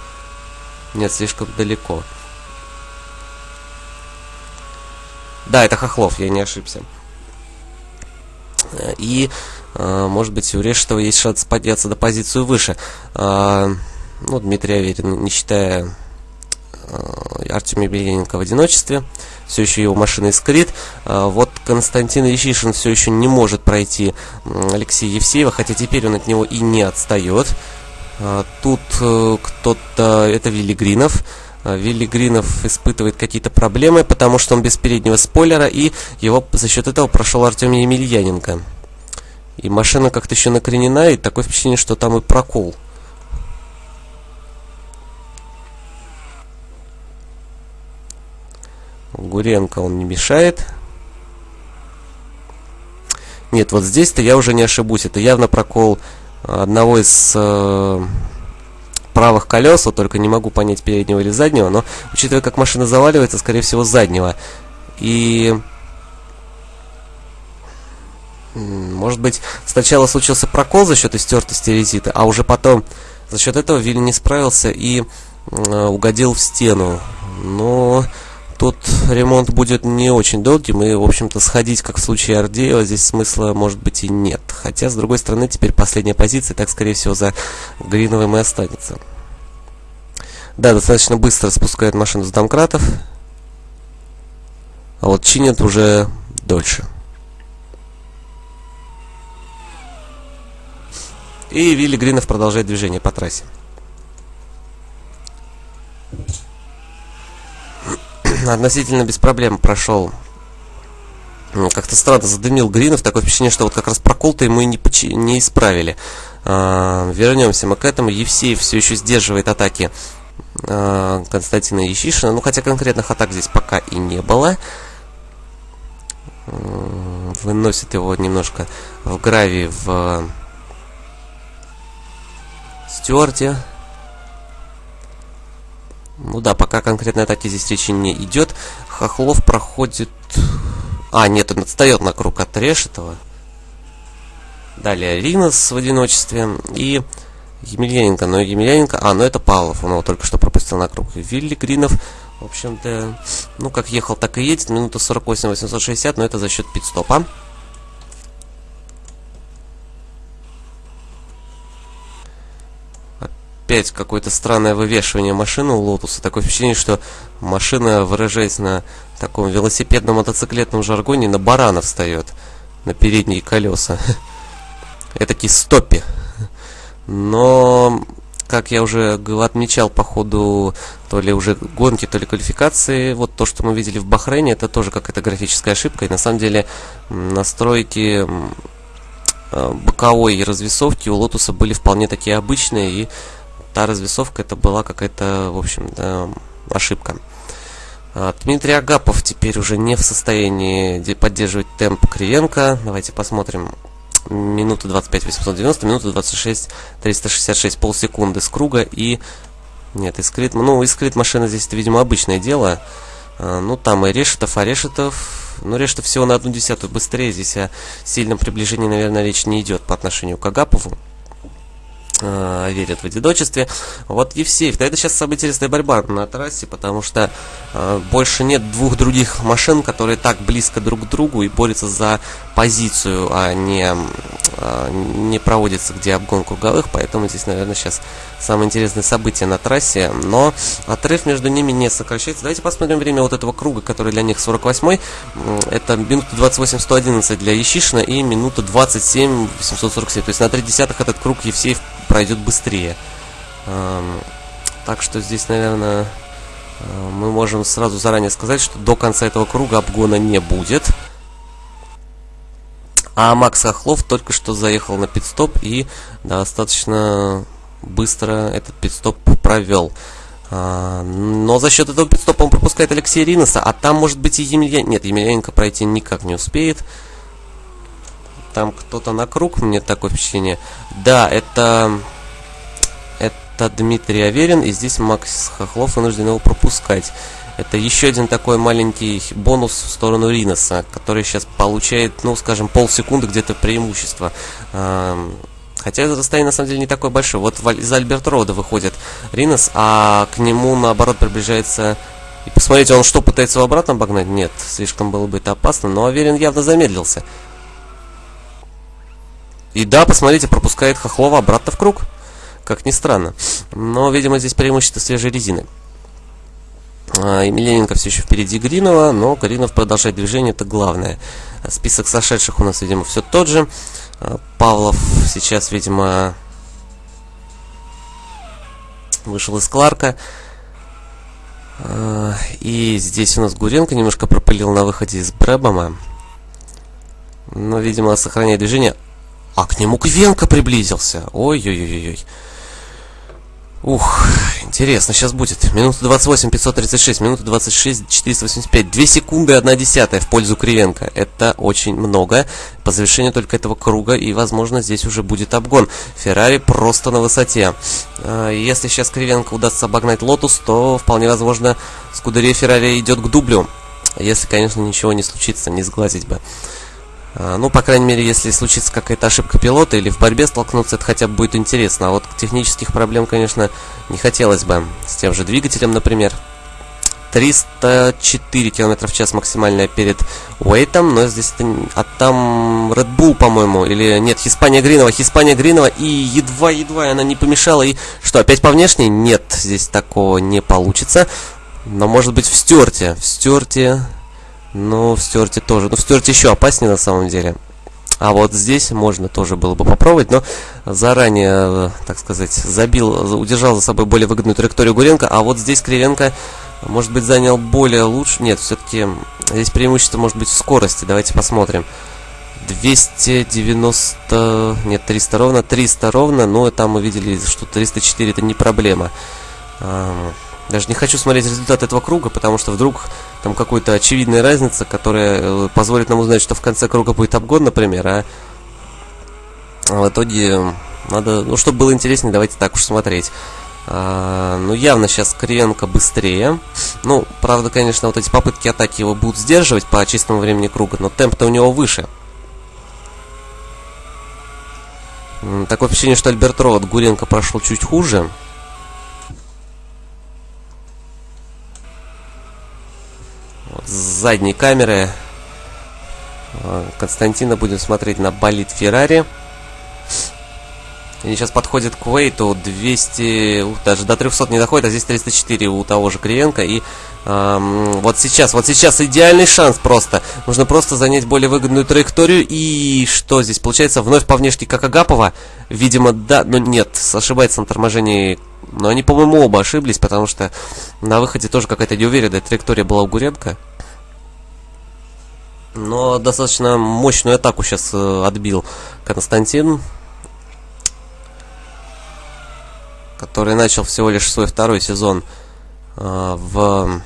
Нет, слишком далеко. Да, это Хохлов, я не ошибся. И, э, может быть, у Решетова есть шанс подняться до позицию выше. Э, ну, Дмитрий Аверин, не считая э, Артемия Белененко в одиночестве. Все еще его машина искрит. Вот Константин Ищишин все еще не может пройти Алексея Евсеева, хотя теперь он от него и не отстает. Тут кто-то, это Виллигринов. Вилли Гринов испытывает какие-то проблемы, потому что он без переднего спойлера, и его за счет этого прошел Артемий Емельяненко. И машина как-то еще накренена, и такое впечатление, что там и прокол. Гуренко он не мешает. Нет, вот здесь-то я уже не ошибусь. Это явно прокол одного из э, правых колес, вот только не могу понять переднего или заднего, но учитывая, как машина заваливается, скорее всего, заднего. И может быть, сначала случился прокол за счет истертости резиты, а уже потом за счет этого Вилли не справился и э, угодил в стену. Но тут ремонт будет не очень долгим, и, в общем-то, сходить, как в случае Ардеева, здесь смысла, может быть, и нет. Хотя, с другой стороны, теперь последняя позиция, так, скорее всего, за Гриновым и останется. Да, достаточно быстро спускает машину с домкратов. а вот чинят уже дольше. И Вилли Гринов продолжает движение по трассе. Относительно без проблем прошел ну, как-то странно задымил Гринов, такое впечатление, что вот как раз прокол-то ему и не, не исправили. А, вернемся мы к этому. Евсеев все еще сдерживает атаки а, Константина Ещишина. Ну, хотя конкретных атак здесь пока и не было. Выносит его немножко в гравии в Стюарте. Ну да, пока конкретной атаки здесь речи не идет. Хохлов проходит а, нет, он отстает на круг от Решетова. Далее Ринос в одиночестве. И Емельяненко. Но Емельяненко... А, ну это Павлов. Он его только что пропустил на круг. Вилли Гринов. В общем-то, ну как ехал, так и едет. Минута 48-860, но это за счет пит-стопа. Опять какое-то странное вывешивание машины у Лотуса. Такое впечатление, что машина, выражаясь на таком велосипедном мотоциклетном жаргоне на барана встает. На передние колеса. <laughs> Этакий стоппи. Но, как я уже отмечал по ходу то ли уже гонки, то ли квалификации, вот то, что мы видели в Бахрейне, это тоже какая-то графическая ошибка. И на самом деле настройки э, боковой развесовки у Лотуса были вполне такие обычные, и та развесовка это была какая-то, в общем, ошибка. А, Дмитрий Агапов теперь уже не в состоянии поддерживать темп Кривенко. Давайте посмотрим. Минута 25 890, минута 26 366, полсекунды с круга и... Нет, искрит... Ну, искрит машина здесь, это, видимо, обычное дело. А, ну, там и Решетов, а Решетов... Ну, Решетов всего на одну десятую быстрее. Здесь о сильном приближении, наверное, речь не идет по отношению к Агапову э, верят в одиночестве. Вот Евсеев. Это сейчас самая интересная борьба на трассе, потому что э, больше нет двух других машин, которые так близко друг к другу и борются за позицию, а не, э, не проводится где обгон круговых. Поэтому здесь, наверное, сейчас самое интересное событие на трассе. Но отрыв между ними не сокращается. Давайте посмотрим время вот этого круга, который для них 48 Это минута 28-111 для Ещишина и минута 27-847. То есть на 3 десятых этот круг Евсеев пройдет быстрее. Так что здесь, наверное, э, мы можем сразу заранее сказать, что до конца этого круга обгона не будет. А Макс Хохлов только что заехал на пидстоп и достаточно быстро этот пидстоп провел. А, но за счет этого пидстопа он пропускает Алексея Риноса, а там может быть и Емельян... Нет, Емельяненко пройти никак не успеет. Там кто-то на круг, мне такое впечатление. Да, это... Это Дмитрий Аверин, и здесь Макс Хохлов вынужден его пропускать. Это еще один такой маленький бонус в сторону Риноса, который сейчас получает, ну, скажем, полсекунды где-то преимущество. Хотя это расстояние на самом деле не такое большое. Вот из Альберт Рода выходит Ринос, а к нему наоборот приближается... И посмотрите, он что, пытается его обратно обогнать? Нет, слишком было бы это опасно, но Аверин явно замедлился. И да, посмотрите, пропускает Хохлова обратно в круг. Как ни странно. Но, видимо, здесь преимущество свежей резины. А, Емельяненко все еще впереди Гринова, но Гринов продолжает движение, это главное. Список сошедших у нас, видимо, все тот же. А, Павлов сейчас, видимо, вышел из Кларка. А, и здесь у нас Гуренко немножко пропылил на выходе из Брэбома. Но, видимо, сохраняет движение. А к нему Кривенко приблизился. Ой-ой-ой-ой. Ух, интересно, сейчас будет. Минута 28, 536, минута 26, 485. 2 секунды 1 десятая в пользу Кривенко. Это очень много. По завершению только этого круга, и, возможно, здесь уже будет обгон. Феррари просто на высоте. А, если сейчас Кривенко удастся обогнать Лотус, то, вполне возможно, Скудерия Феррари идет к дублю. Если, конечно, ничего не случится, не сглазить бы. А, ну, по крайней мере, если случится какая-то ошибка пилота или в борьбе столкнуться, это хотя бы будет интересно. А вот технических проблем, конечно, не хотелось бы. С тем же двигателем, например. 304 км в час максимальная перед Уэйтом, но здесь это... А там Red Bull, по-моему, или нет, Хиспания Гринова, Хиспания Гринова, и едва-едва она не помешала, и что, опять по внешней? Нет, здесь такого не получится. Но может быть в Стюарте, в Стюарте Но в стерте тоже. Ну, в стерте еще опаснее на самом деле. А вот здесь можно тоже было бы попробовать, но заранее, так сказать, забил, удержал за собой более выгодную траекторию Гуренко, а вот здесь Кривенко, может быть, занял более лучше. Нет, все-таки здесь преимущество может быть в скорости. Давайте посмотрим. 290... Нет, 300 ровно. 300 ровно, но там мы видели, что 304 это не проблема. Даже не хочу смотреть результат этого круга, потому что вдруг там какая-то очевидная разница, которая э, позволит нам узнать, что в конце круга будет обгон, например, а в итоге надо, ну, чтобы было интереснее, давайте так уж смотреть. А, ну, явно сейчас Кривенко быстрее. Ну, правда, конечно, вот эти попытки атаки его будут сдерживать по чистому времени круга, но темп-то у него выше. Такое впечатление, что Альберт Ровод Гуренко прошел чуть хуже. Вот, с задней камеры а, Константина будем смотреть на болит Феррари. Они сейчас подходят к Уэйту 200, даже до 300 не доходит, а здесь 304 у того же Кривенко. И эм, вот сейчас, вот сейчас идеальный шанс просто. Нужно просто занять более выгодную траекторию. И что здесь получается? Вновь по внешке как Агапова. Видимо, да, но нет, ошибается на торможении. Но они, по-моему, оба ошиблись, потому что на выходе тоже какая-то неуверенная траектория была у Гуренко. Но достаточно мощную атаку сейчас э, отбил Константин. который начал всего лишь свой второй сезон э, в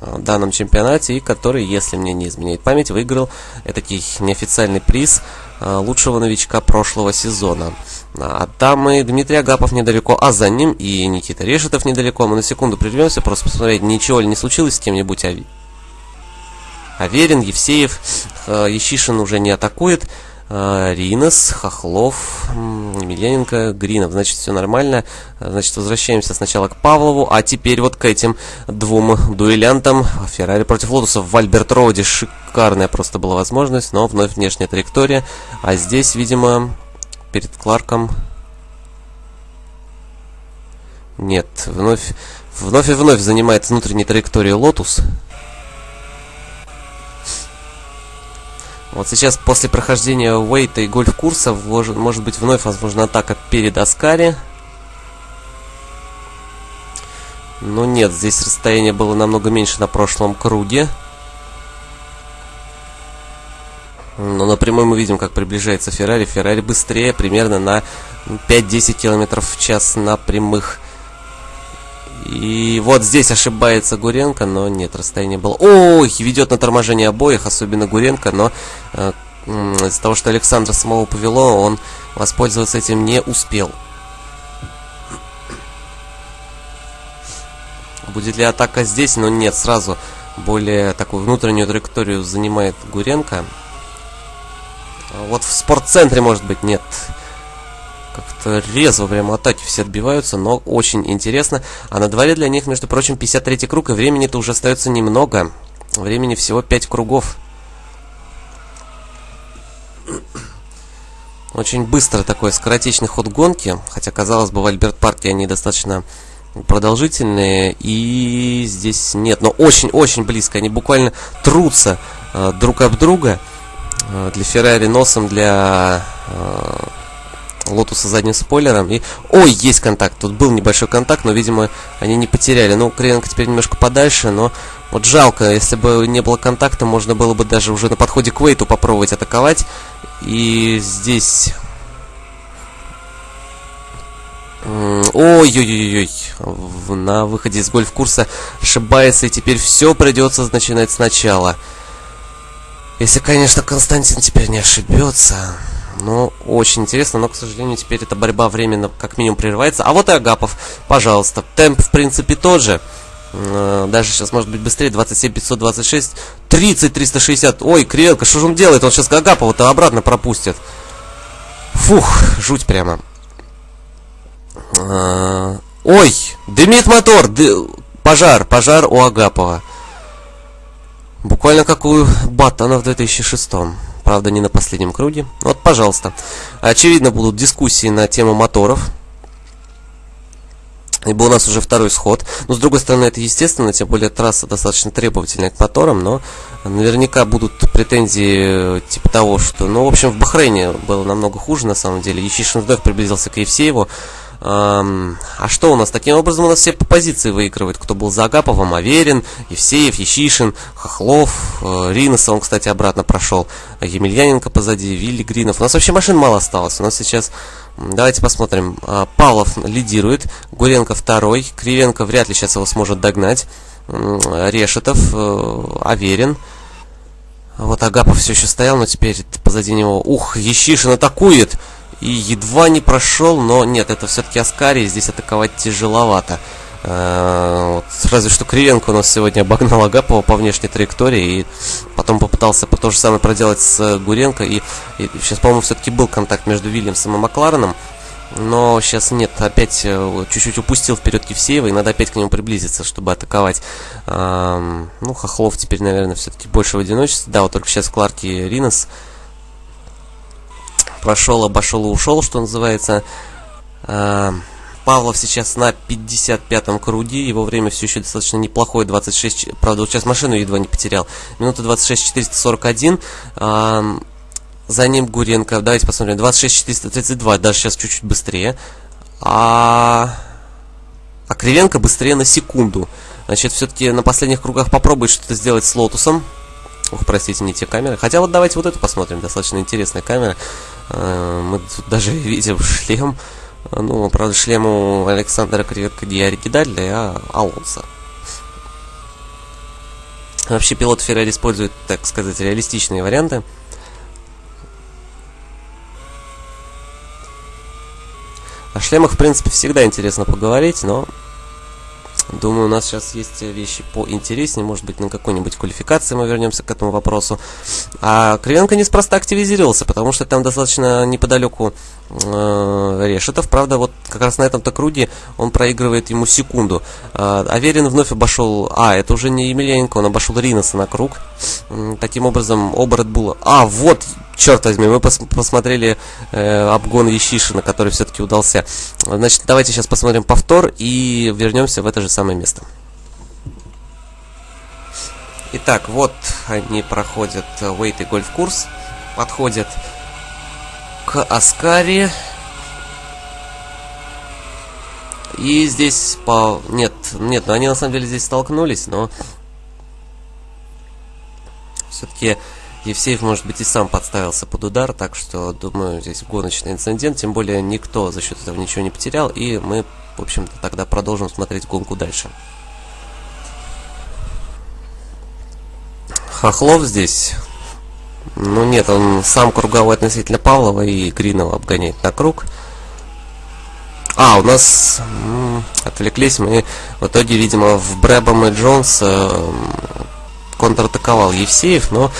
э, данном чемпионате и который, если мне не изменяет память, выиграл этакий неофициальный приз лучшего новичка прошлого сезона. А там и Дмитрий Агапов недалеко, а за ним и Никита Решетов недалеко. Мы на секунду прервемся, просто посмотреть, ничего ли не случилось с кем-нибудь. А Аверин, Евсеев, Ещишин уже не атакует. А, Ринос, Хохлов, Емельяненко, Гринов. Значит, все нормально. Значит, возвращаемся сначала к Павлову, а теперь вот к этим двум дуэлянтам. Феррари против Лотуса в Альберт Роуде. Шикарная просто была возможность, но вновь внешняя траектория. А здесь, видимо, перед Кларком... Нет, вновь, вновь и вновь занимает внутренней траекторией Лотус. Вот сейчас после прохождения Уэйта и гольф-курса может быть вновь возможна атака перед Аскари. Но нет, здесь расстояние было намного меньше на прошлом круге. Но напрямую мы видим, как приближается Феррари. Феррари быстрее, примерно на 5-10 км в час на прямых. И вот здесь ошибается Гуренко, но нет, расстояние было... Ой, ведет на торможение обоих, особенно Гуренко, но э, из-за того, что Александра самого повело, он воспользоваться этим не успел. Будет ли атака здесь? Но нет, сразу более такую внутреннюю траекторию занимает Гуренко. Вот в спортцентре, может быть, нет. Как-то резво прямо атаки все отбиваются, но очень интересно. А на дворе для них, между прочим, 53 круг, и времени-то уже остается немного. Времени всего 5 кругов. Очень быстро такой скоротечный ход гонки, хотя, казалось бы, в Альберт-парке они достаточно продолжительные, и здесь нет, но очень-очень близко, они буквально трутся э, друг об друга, э, для Феррари носом, для э, Лотуса задним спойлером. И... Ой, есть контакт. Тут был небольшой контакт, но, видимо, они не потеряли. Ну, Кривенко теперь немножко подальше, но вот жалко. Если бы не было контакта, можно было бы даже уже на подходе к Вейту попробовать атаковать. И здесь... Ой-ой-ой-ой, на выходе из гольф-курса ошибается, и теперь все придется начинать сначала. Если, конечно, Константин теперь не ошибется. Ну, очень интересно, но, к сожалению, теперь эта борьба временно как минимум прерывается. А вот и Агапов, пожалуйста. Темп, в принципе, тот же. Э, даже сейчас может быть быстрее. 27 526. 30 360. Ой, Кривенко, что же он делает? Он сейчас Агапова-то обратно пропустит. Фух, жуть прямо. Э, ой, дымит мотор. Пожар, пожар у Агапова. Буквально как у Баттона в 2006 правда не на последнем круге. Вот, пожалуйста. Очевидно, будут дискуссии на тему моторов. Ибо у нас уже второй сход. Но с другой стороны, это естественно, тем более трасса достаточно требовательная к моторам, но наверняка будут претензии типа того, что... Ну, в общем, в Бахрейне было намного хуже, на самом деле. Ещишин вновь приблизился к Евсееву. А что у нас? Таким образом у нас все по позиции выигрывают. Кто был за Агаповым? Аверин, Евсеев, Ещишин, Хохлов, э, Ринос, он, кстати, обратно прошел. Емельяненко позади, Вилли Гринов. У нас вообще машин мало осталось. У нас сейчас Давайте посмотрим. А, Павлов лидирует, Гуренко второй, Кривенко вряд ли сейчас его сможет догнать. Решетов, э, Аверин. Вот Агапов все еще стоял, но теперь позади него... Ух, Ещишин атакует! И едва не прошел, но нет, это все-таки Аскарий, здесь атаковать тяжеловато. Э, вот, разве что Кривенко у нас сегодня обогнал Агапова по внешней траектории и потом попытался по то же самое проделать с Гуренко. И, и сейчас, по-моему, все-таки был контакт между Вильямсом и Маклареном. Но сейчас нет, опять э, чуть-чуть упустил вперед Евсеева, и надо опять к нему приблизиться, чтобы атаковать. Эм, ну, Хохлов теперь, наверное, все-таки больше в одиночестве. Да, вот только сейчас Кларки Ринос прошел, обошел и ушел, что называется. Эм, Павлов сейчас на 55-м круге, его время все еще достаточно неплохое, 26, правда, вот сейчас машину едва не потерял, минута 26 441, а, за ним Гуренко, давайте посмотрим, 26 432, даже сейчас чуть-чуть быстрее, а, а Кривенко быстрее на секунду, значит, все-таки на последних кругах попробует что-то сделать с Лотусом, Ух, простите, не те камеры. Хотя вот давайте вот эту посмотрим, достаточно интересная камера. А, мы тут даже <laughs> видим шлем. Ну, правда, шлем у Александра Креветка не оригинальный, а Алонса. Вообще пилот Феррари использует, так сказать, реалистичные варианты. О шлемах, в принципе, всегда интересно поговорить, но Думаю, у нас сейчас есть вещи поинтереснее. Может быть, на какой-нибудь квалификации мы вернемся к этому вопросу. А Кривенко неспроста активизировался, потому что там достаточно неподалеку э, Решетов. Правда, вот как раз на этом-то круге он проигрывает ему секунду. Э, Аверин вновь обошел... А, это уже не Емельяненко, он обошел Риноса на круг. Э, таким образом, оба Редбула... А, вот черт возьми, мы пос посмотрели э, обгон Ещишина, который все-таки удался. Значит, давайте сейчас посмотрим повтор и вернемся в это же самое место. Итак, вот они проходят Вейт и гольф-курс, подходят к Аскари. И здесь по... Нет, нет, ну они на самом деле здесь столкнулись, но... Все-таки Евсеев, может быть, и сам подставился под удар, так что, думаю, здесь гоночный инцидент, тем более никто за счет этого ничего не потерял, и мы, в общем-то, тогда продолжим смотреть гонку дальше. Хохлов здесь, ну нет, он сам круговой относительно Павлова и Гринова обгоняет на круг. А, у нас м -м, отвлеклись мы. В итоге, видимо, в Брэбом и Джонс э, контратаковал Евсеев, но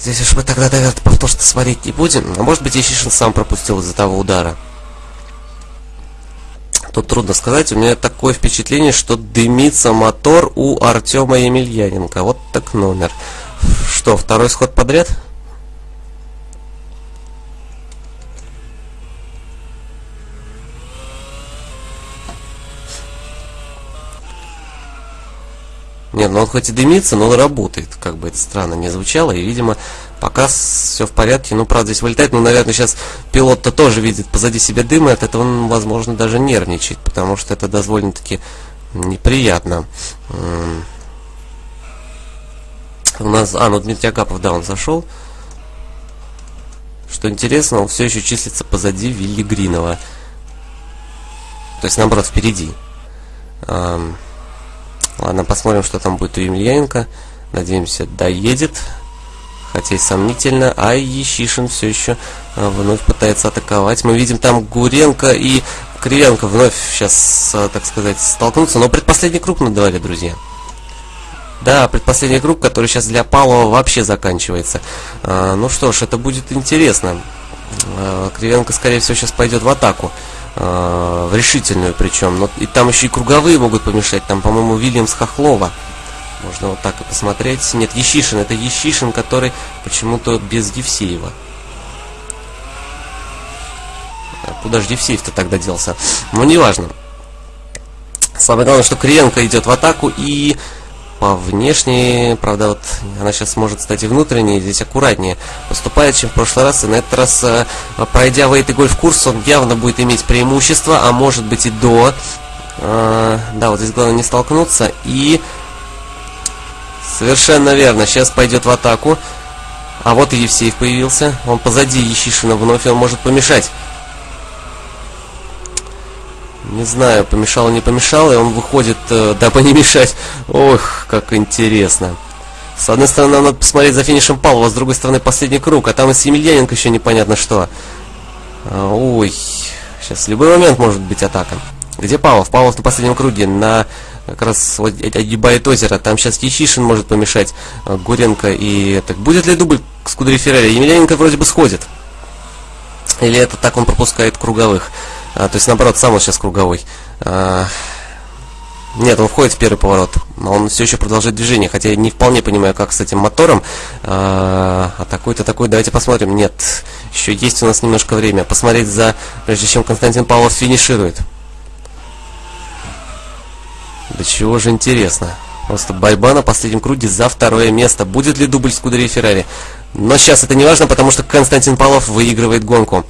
Здесь уж мы тогда, наверное, что смотреть не будем. А может быть, Ещишин сам пропустил из-за того удара. Тут трудно сказать. У меня такое впечатление, что дымится мотор у Артема Емельяненко. Вот так номер. Что, второй сход подряд? Нет, ну он хоть и дымится, но он работает. Как бы это странно не звучало. И, видимо, пока все в порядке. Ну, правда, здесь вылетает. Ну, наверное, сейчас пилот-то тоже видит позади себя дым. И от этого он, возможно, даже нервничает. Потому что это довольно-таки неприятно. У нас... А, ну Дмитрий Агапов, да, он зашел. Что интересно, он все еще числится позади Вилли Гринова. То есть, наоборот, впереди. Ладно, посмотрим, что там будет у Емельяненко. Надеемся, доедет. Хотя и сомнительно. А Ещишин все еще а, вновь пытается атаковать. Мы видим там Гуренко и Кривенко вновь сейчас, а, так сказать, столкнутся. Но предпоследний круг на дворе, друзья. Да, предпоследний круг, который сейчас для Павлова вообще заканчивается. А, ну что ж, это будет интересно. А, Кривенко, скорее всего, сейчас пойдет в атаку. Э, в решительную причем. Но и там еще и круговые могут помешать. Там, по-моему, Вильямс Хохлова. Можно вот так и посмотреть. Нет, Ещишин. Это Ещишин, который почему-то без Евсеева. А куда же Евсеев-то тогда делся? Ну, неважно. Самое главное, что Криенко идет в атаку и по внешней, правда, вот она сейчас может стать и внутренней, здесь аккуратнее поступает, чем в прошлый раз. И на этот раз, э, пройдя в этой гольф курс, он явно будет иметь преимущество, а может быть и до. Э, да, вот здесь главное не столкнуться. И совершенно верно, сейчас пойдет в атаку. А вот и Евсеев появился. Он позади Ещишина вновь, и он может помешать. Не знаю, помешало, не помешало, и он выходит, э, дабы не мешать. Ох, как интересно. С одной стороны, надо посмотреть за финишем Павлова, с другой стороны, последний круг, а там и Емельяненко еще непонятно что. А, ой, сейчас в любой момент может быть атака. Где Павлов? Павлов на последнем круге, на как раз вот, огибает озеро. Там сейчас Ячишин может помешать э, Гуренко и... Так будет ли дубль с Кудри Феррари? Емельяненко вроде бы сходит. Или это так он пропускает круговых? А, то есть, наоборот, сам он сейчас круговой. А, нет, он входит в первый поворот, но он все еще продолжает движение, хотя я не вполне понимаю, как с этим мотором. А, а такой-то такой, давайте посмотрим. Нет, еще есть у нас немножко время. Посмотреть за, прежде чем Константин Павлов финиширует. Да чего же интересно. Просто борьба на последнем круге за второе место. Будет ли дубль с Кудри Феррари? Но сейчас это не важно, потому что Константин Павлов выигрывает гонку.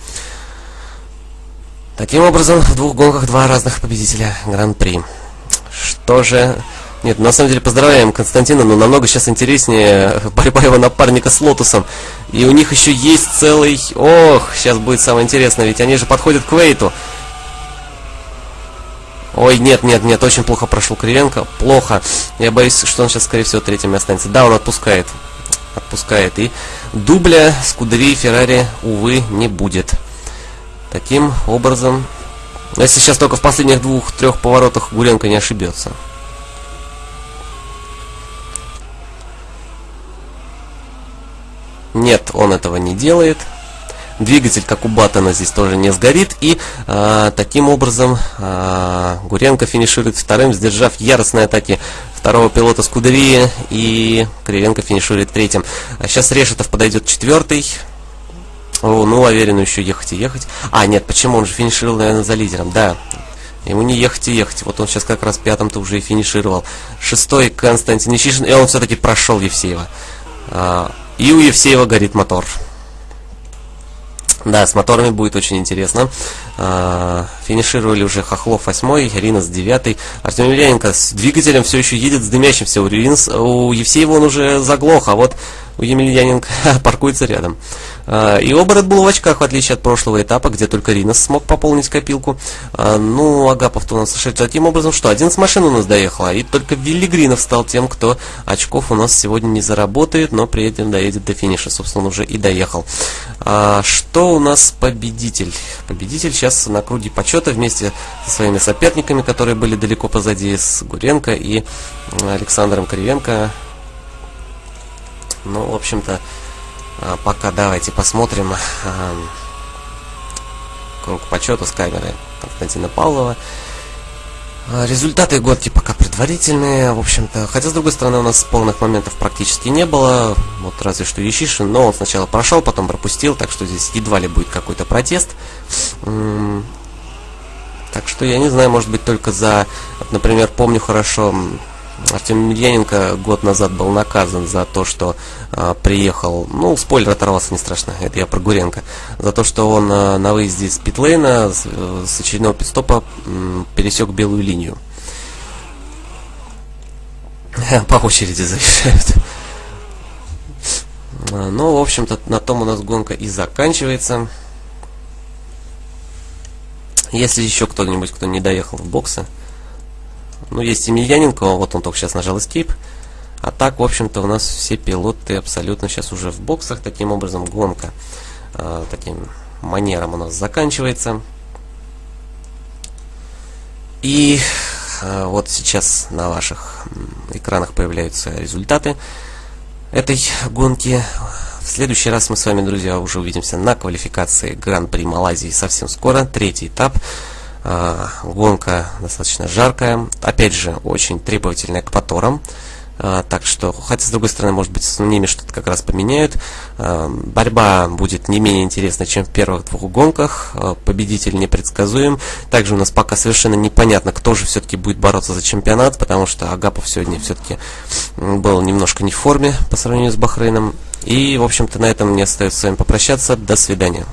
Таким образом, в двух гонках два разных победителя Гран-при. Что же... Нет, на самом деле поздравляем Константина, но намного сейчас интереснее <laughs> борьба его напарника с Лотусом. И у них еще есть целый... Ох, сейчас будет самое интересное, ведь они же подходят к Вейту. Ой, нет, нет, нет, очень плохо прошел Кривенко. Плохо. Я боюсь, что он сейчас, скорее всего, третьим останется. Да, он отпускает. Отпускает. И дубля с Кудри и Феррари, увы, не будет. Таким образом, если сейчас только в последних двух-трех поворотах Гуренко не ошибется. Нет, он этого не делает. Двигатель, как у Баттона, здесь тоже не сгорит. И э, таким образом э, Гуренко финиширует вторым, сдержав яростные атаки второго пилота Скудерии. И Кривенко финиширует третьим. А сейчас Решетов подойдет четвертый. О, ну, уверенно еще ехать и ехать. А, нет, почему? Он же финишировал, наверное, за лидером. Да, Ему не ехать и ехать. Вот он сейчас как раз пятым-то уже и финишировал. Шестой Константин Ищишин, и он все-таки прошел Евсеева. А, и у Евсеева горит мотор. Да, с моторами будет очень интересно. А, финишировали уже Хохлов 8, Ринос 9, Артем Емельяненко с двигателем все еще едет с дымящимся. У, Ринос, у Евсеева он уже заглох, а вот у Емельяненко <laughs> паркуется рядом. А, и Red Bull в очках, в отличие от прошлого этапа, где только Ринос смог пополнить копилку. А, ну, Агапов-то у нас сошел таким образом, что один с машин у нас доехала, и только Виллигринов стал тем, кто очков у нас сегодня не заработает, но при этом доедет до финиша. Собственно, он уже и доехал. А, что у нас победитель? Победитель сейчас на круге почета вместе со своими соперниками, которые были далеко позади, с Гуренко и Александром Кривенко. Ну, в общем-то, а, пока давайте посмотрим круг почета с камеры Константина Павлова. А, результаты гонки пока предварительные, в общем-то. Хотя, с другой стороны, у нас полных моментов практически не было. Вот разве что Ещишин, но он сначала прошел, потом пропустил, так что здесь едва ли будет какой-то протест. Так что я не знаю, может быть, только за, например, помню хорошо, Артем Емельяненко год назад был наказан за то, что а, приехал, ну, спойлер оторвался, не страшно, это я про Гуренко, за то, что он а, на выезде с питлейна, с, с очередного пидстопа м, пересек белую линию. <laughs> По очереди заезжают. <laughs> А, ну, в общем-то, на том у нас гонка и заканчивается. Если еще кто-нибудь, кто не доехал в боксы, ну, есть Емельяненко, вот он только сейчас нажал Escape. А так, в общем-то, у нас все пилоты абсолютно сейчас уже в боксах. Таким образом, гонка э, таким манером у нас заканчивается. И э, вот сейчас на ваших экранах появляются результаты этой гонки. В следующий раз мы с вами, друзья, уже увидимся на квалификации Гран-при Малайзии совсем скоро. Третий этап. А, гонка достаточно жаркая. Опять же, очень требовательная к моторам. А, так что, хотя с другой стороны, может быть, с ними что-то как раз поменяют. А, борьба будет не менее интересной, чем в первых двух гонках. Победитель непредсказуем. Также у нас пока совершенно непонятно, кто же все-таки будет бороться за чемпионат, потому что Агапов сегодня все-таки был немножко не в форме по сравнению с Бахрейном. И, в общем-то, на этом мне остается с вами попрощаться. До свидания.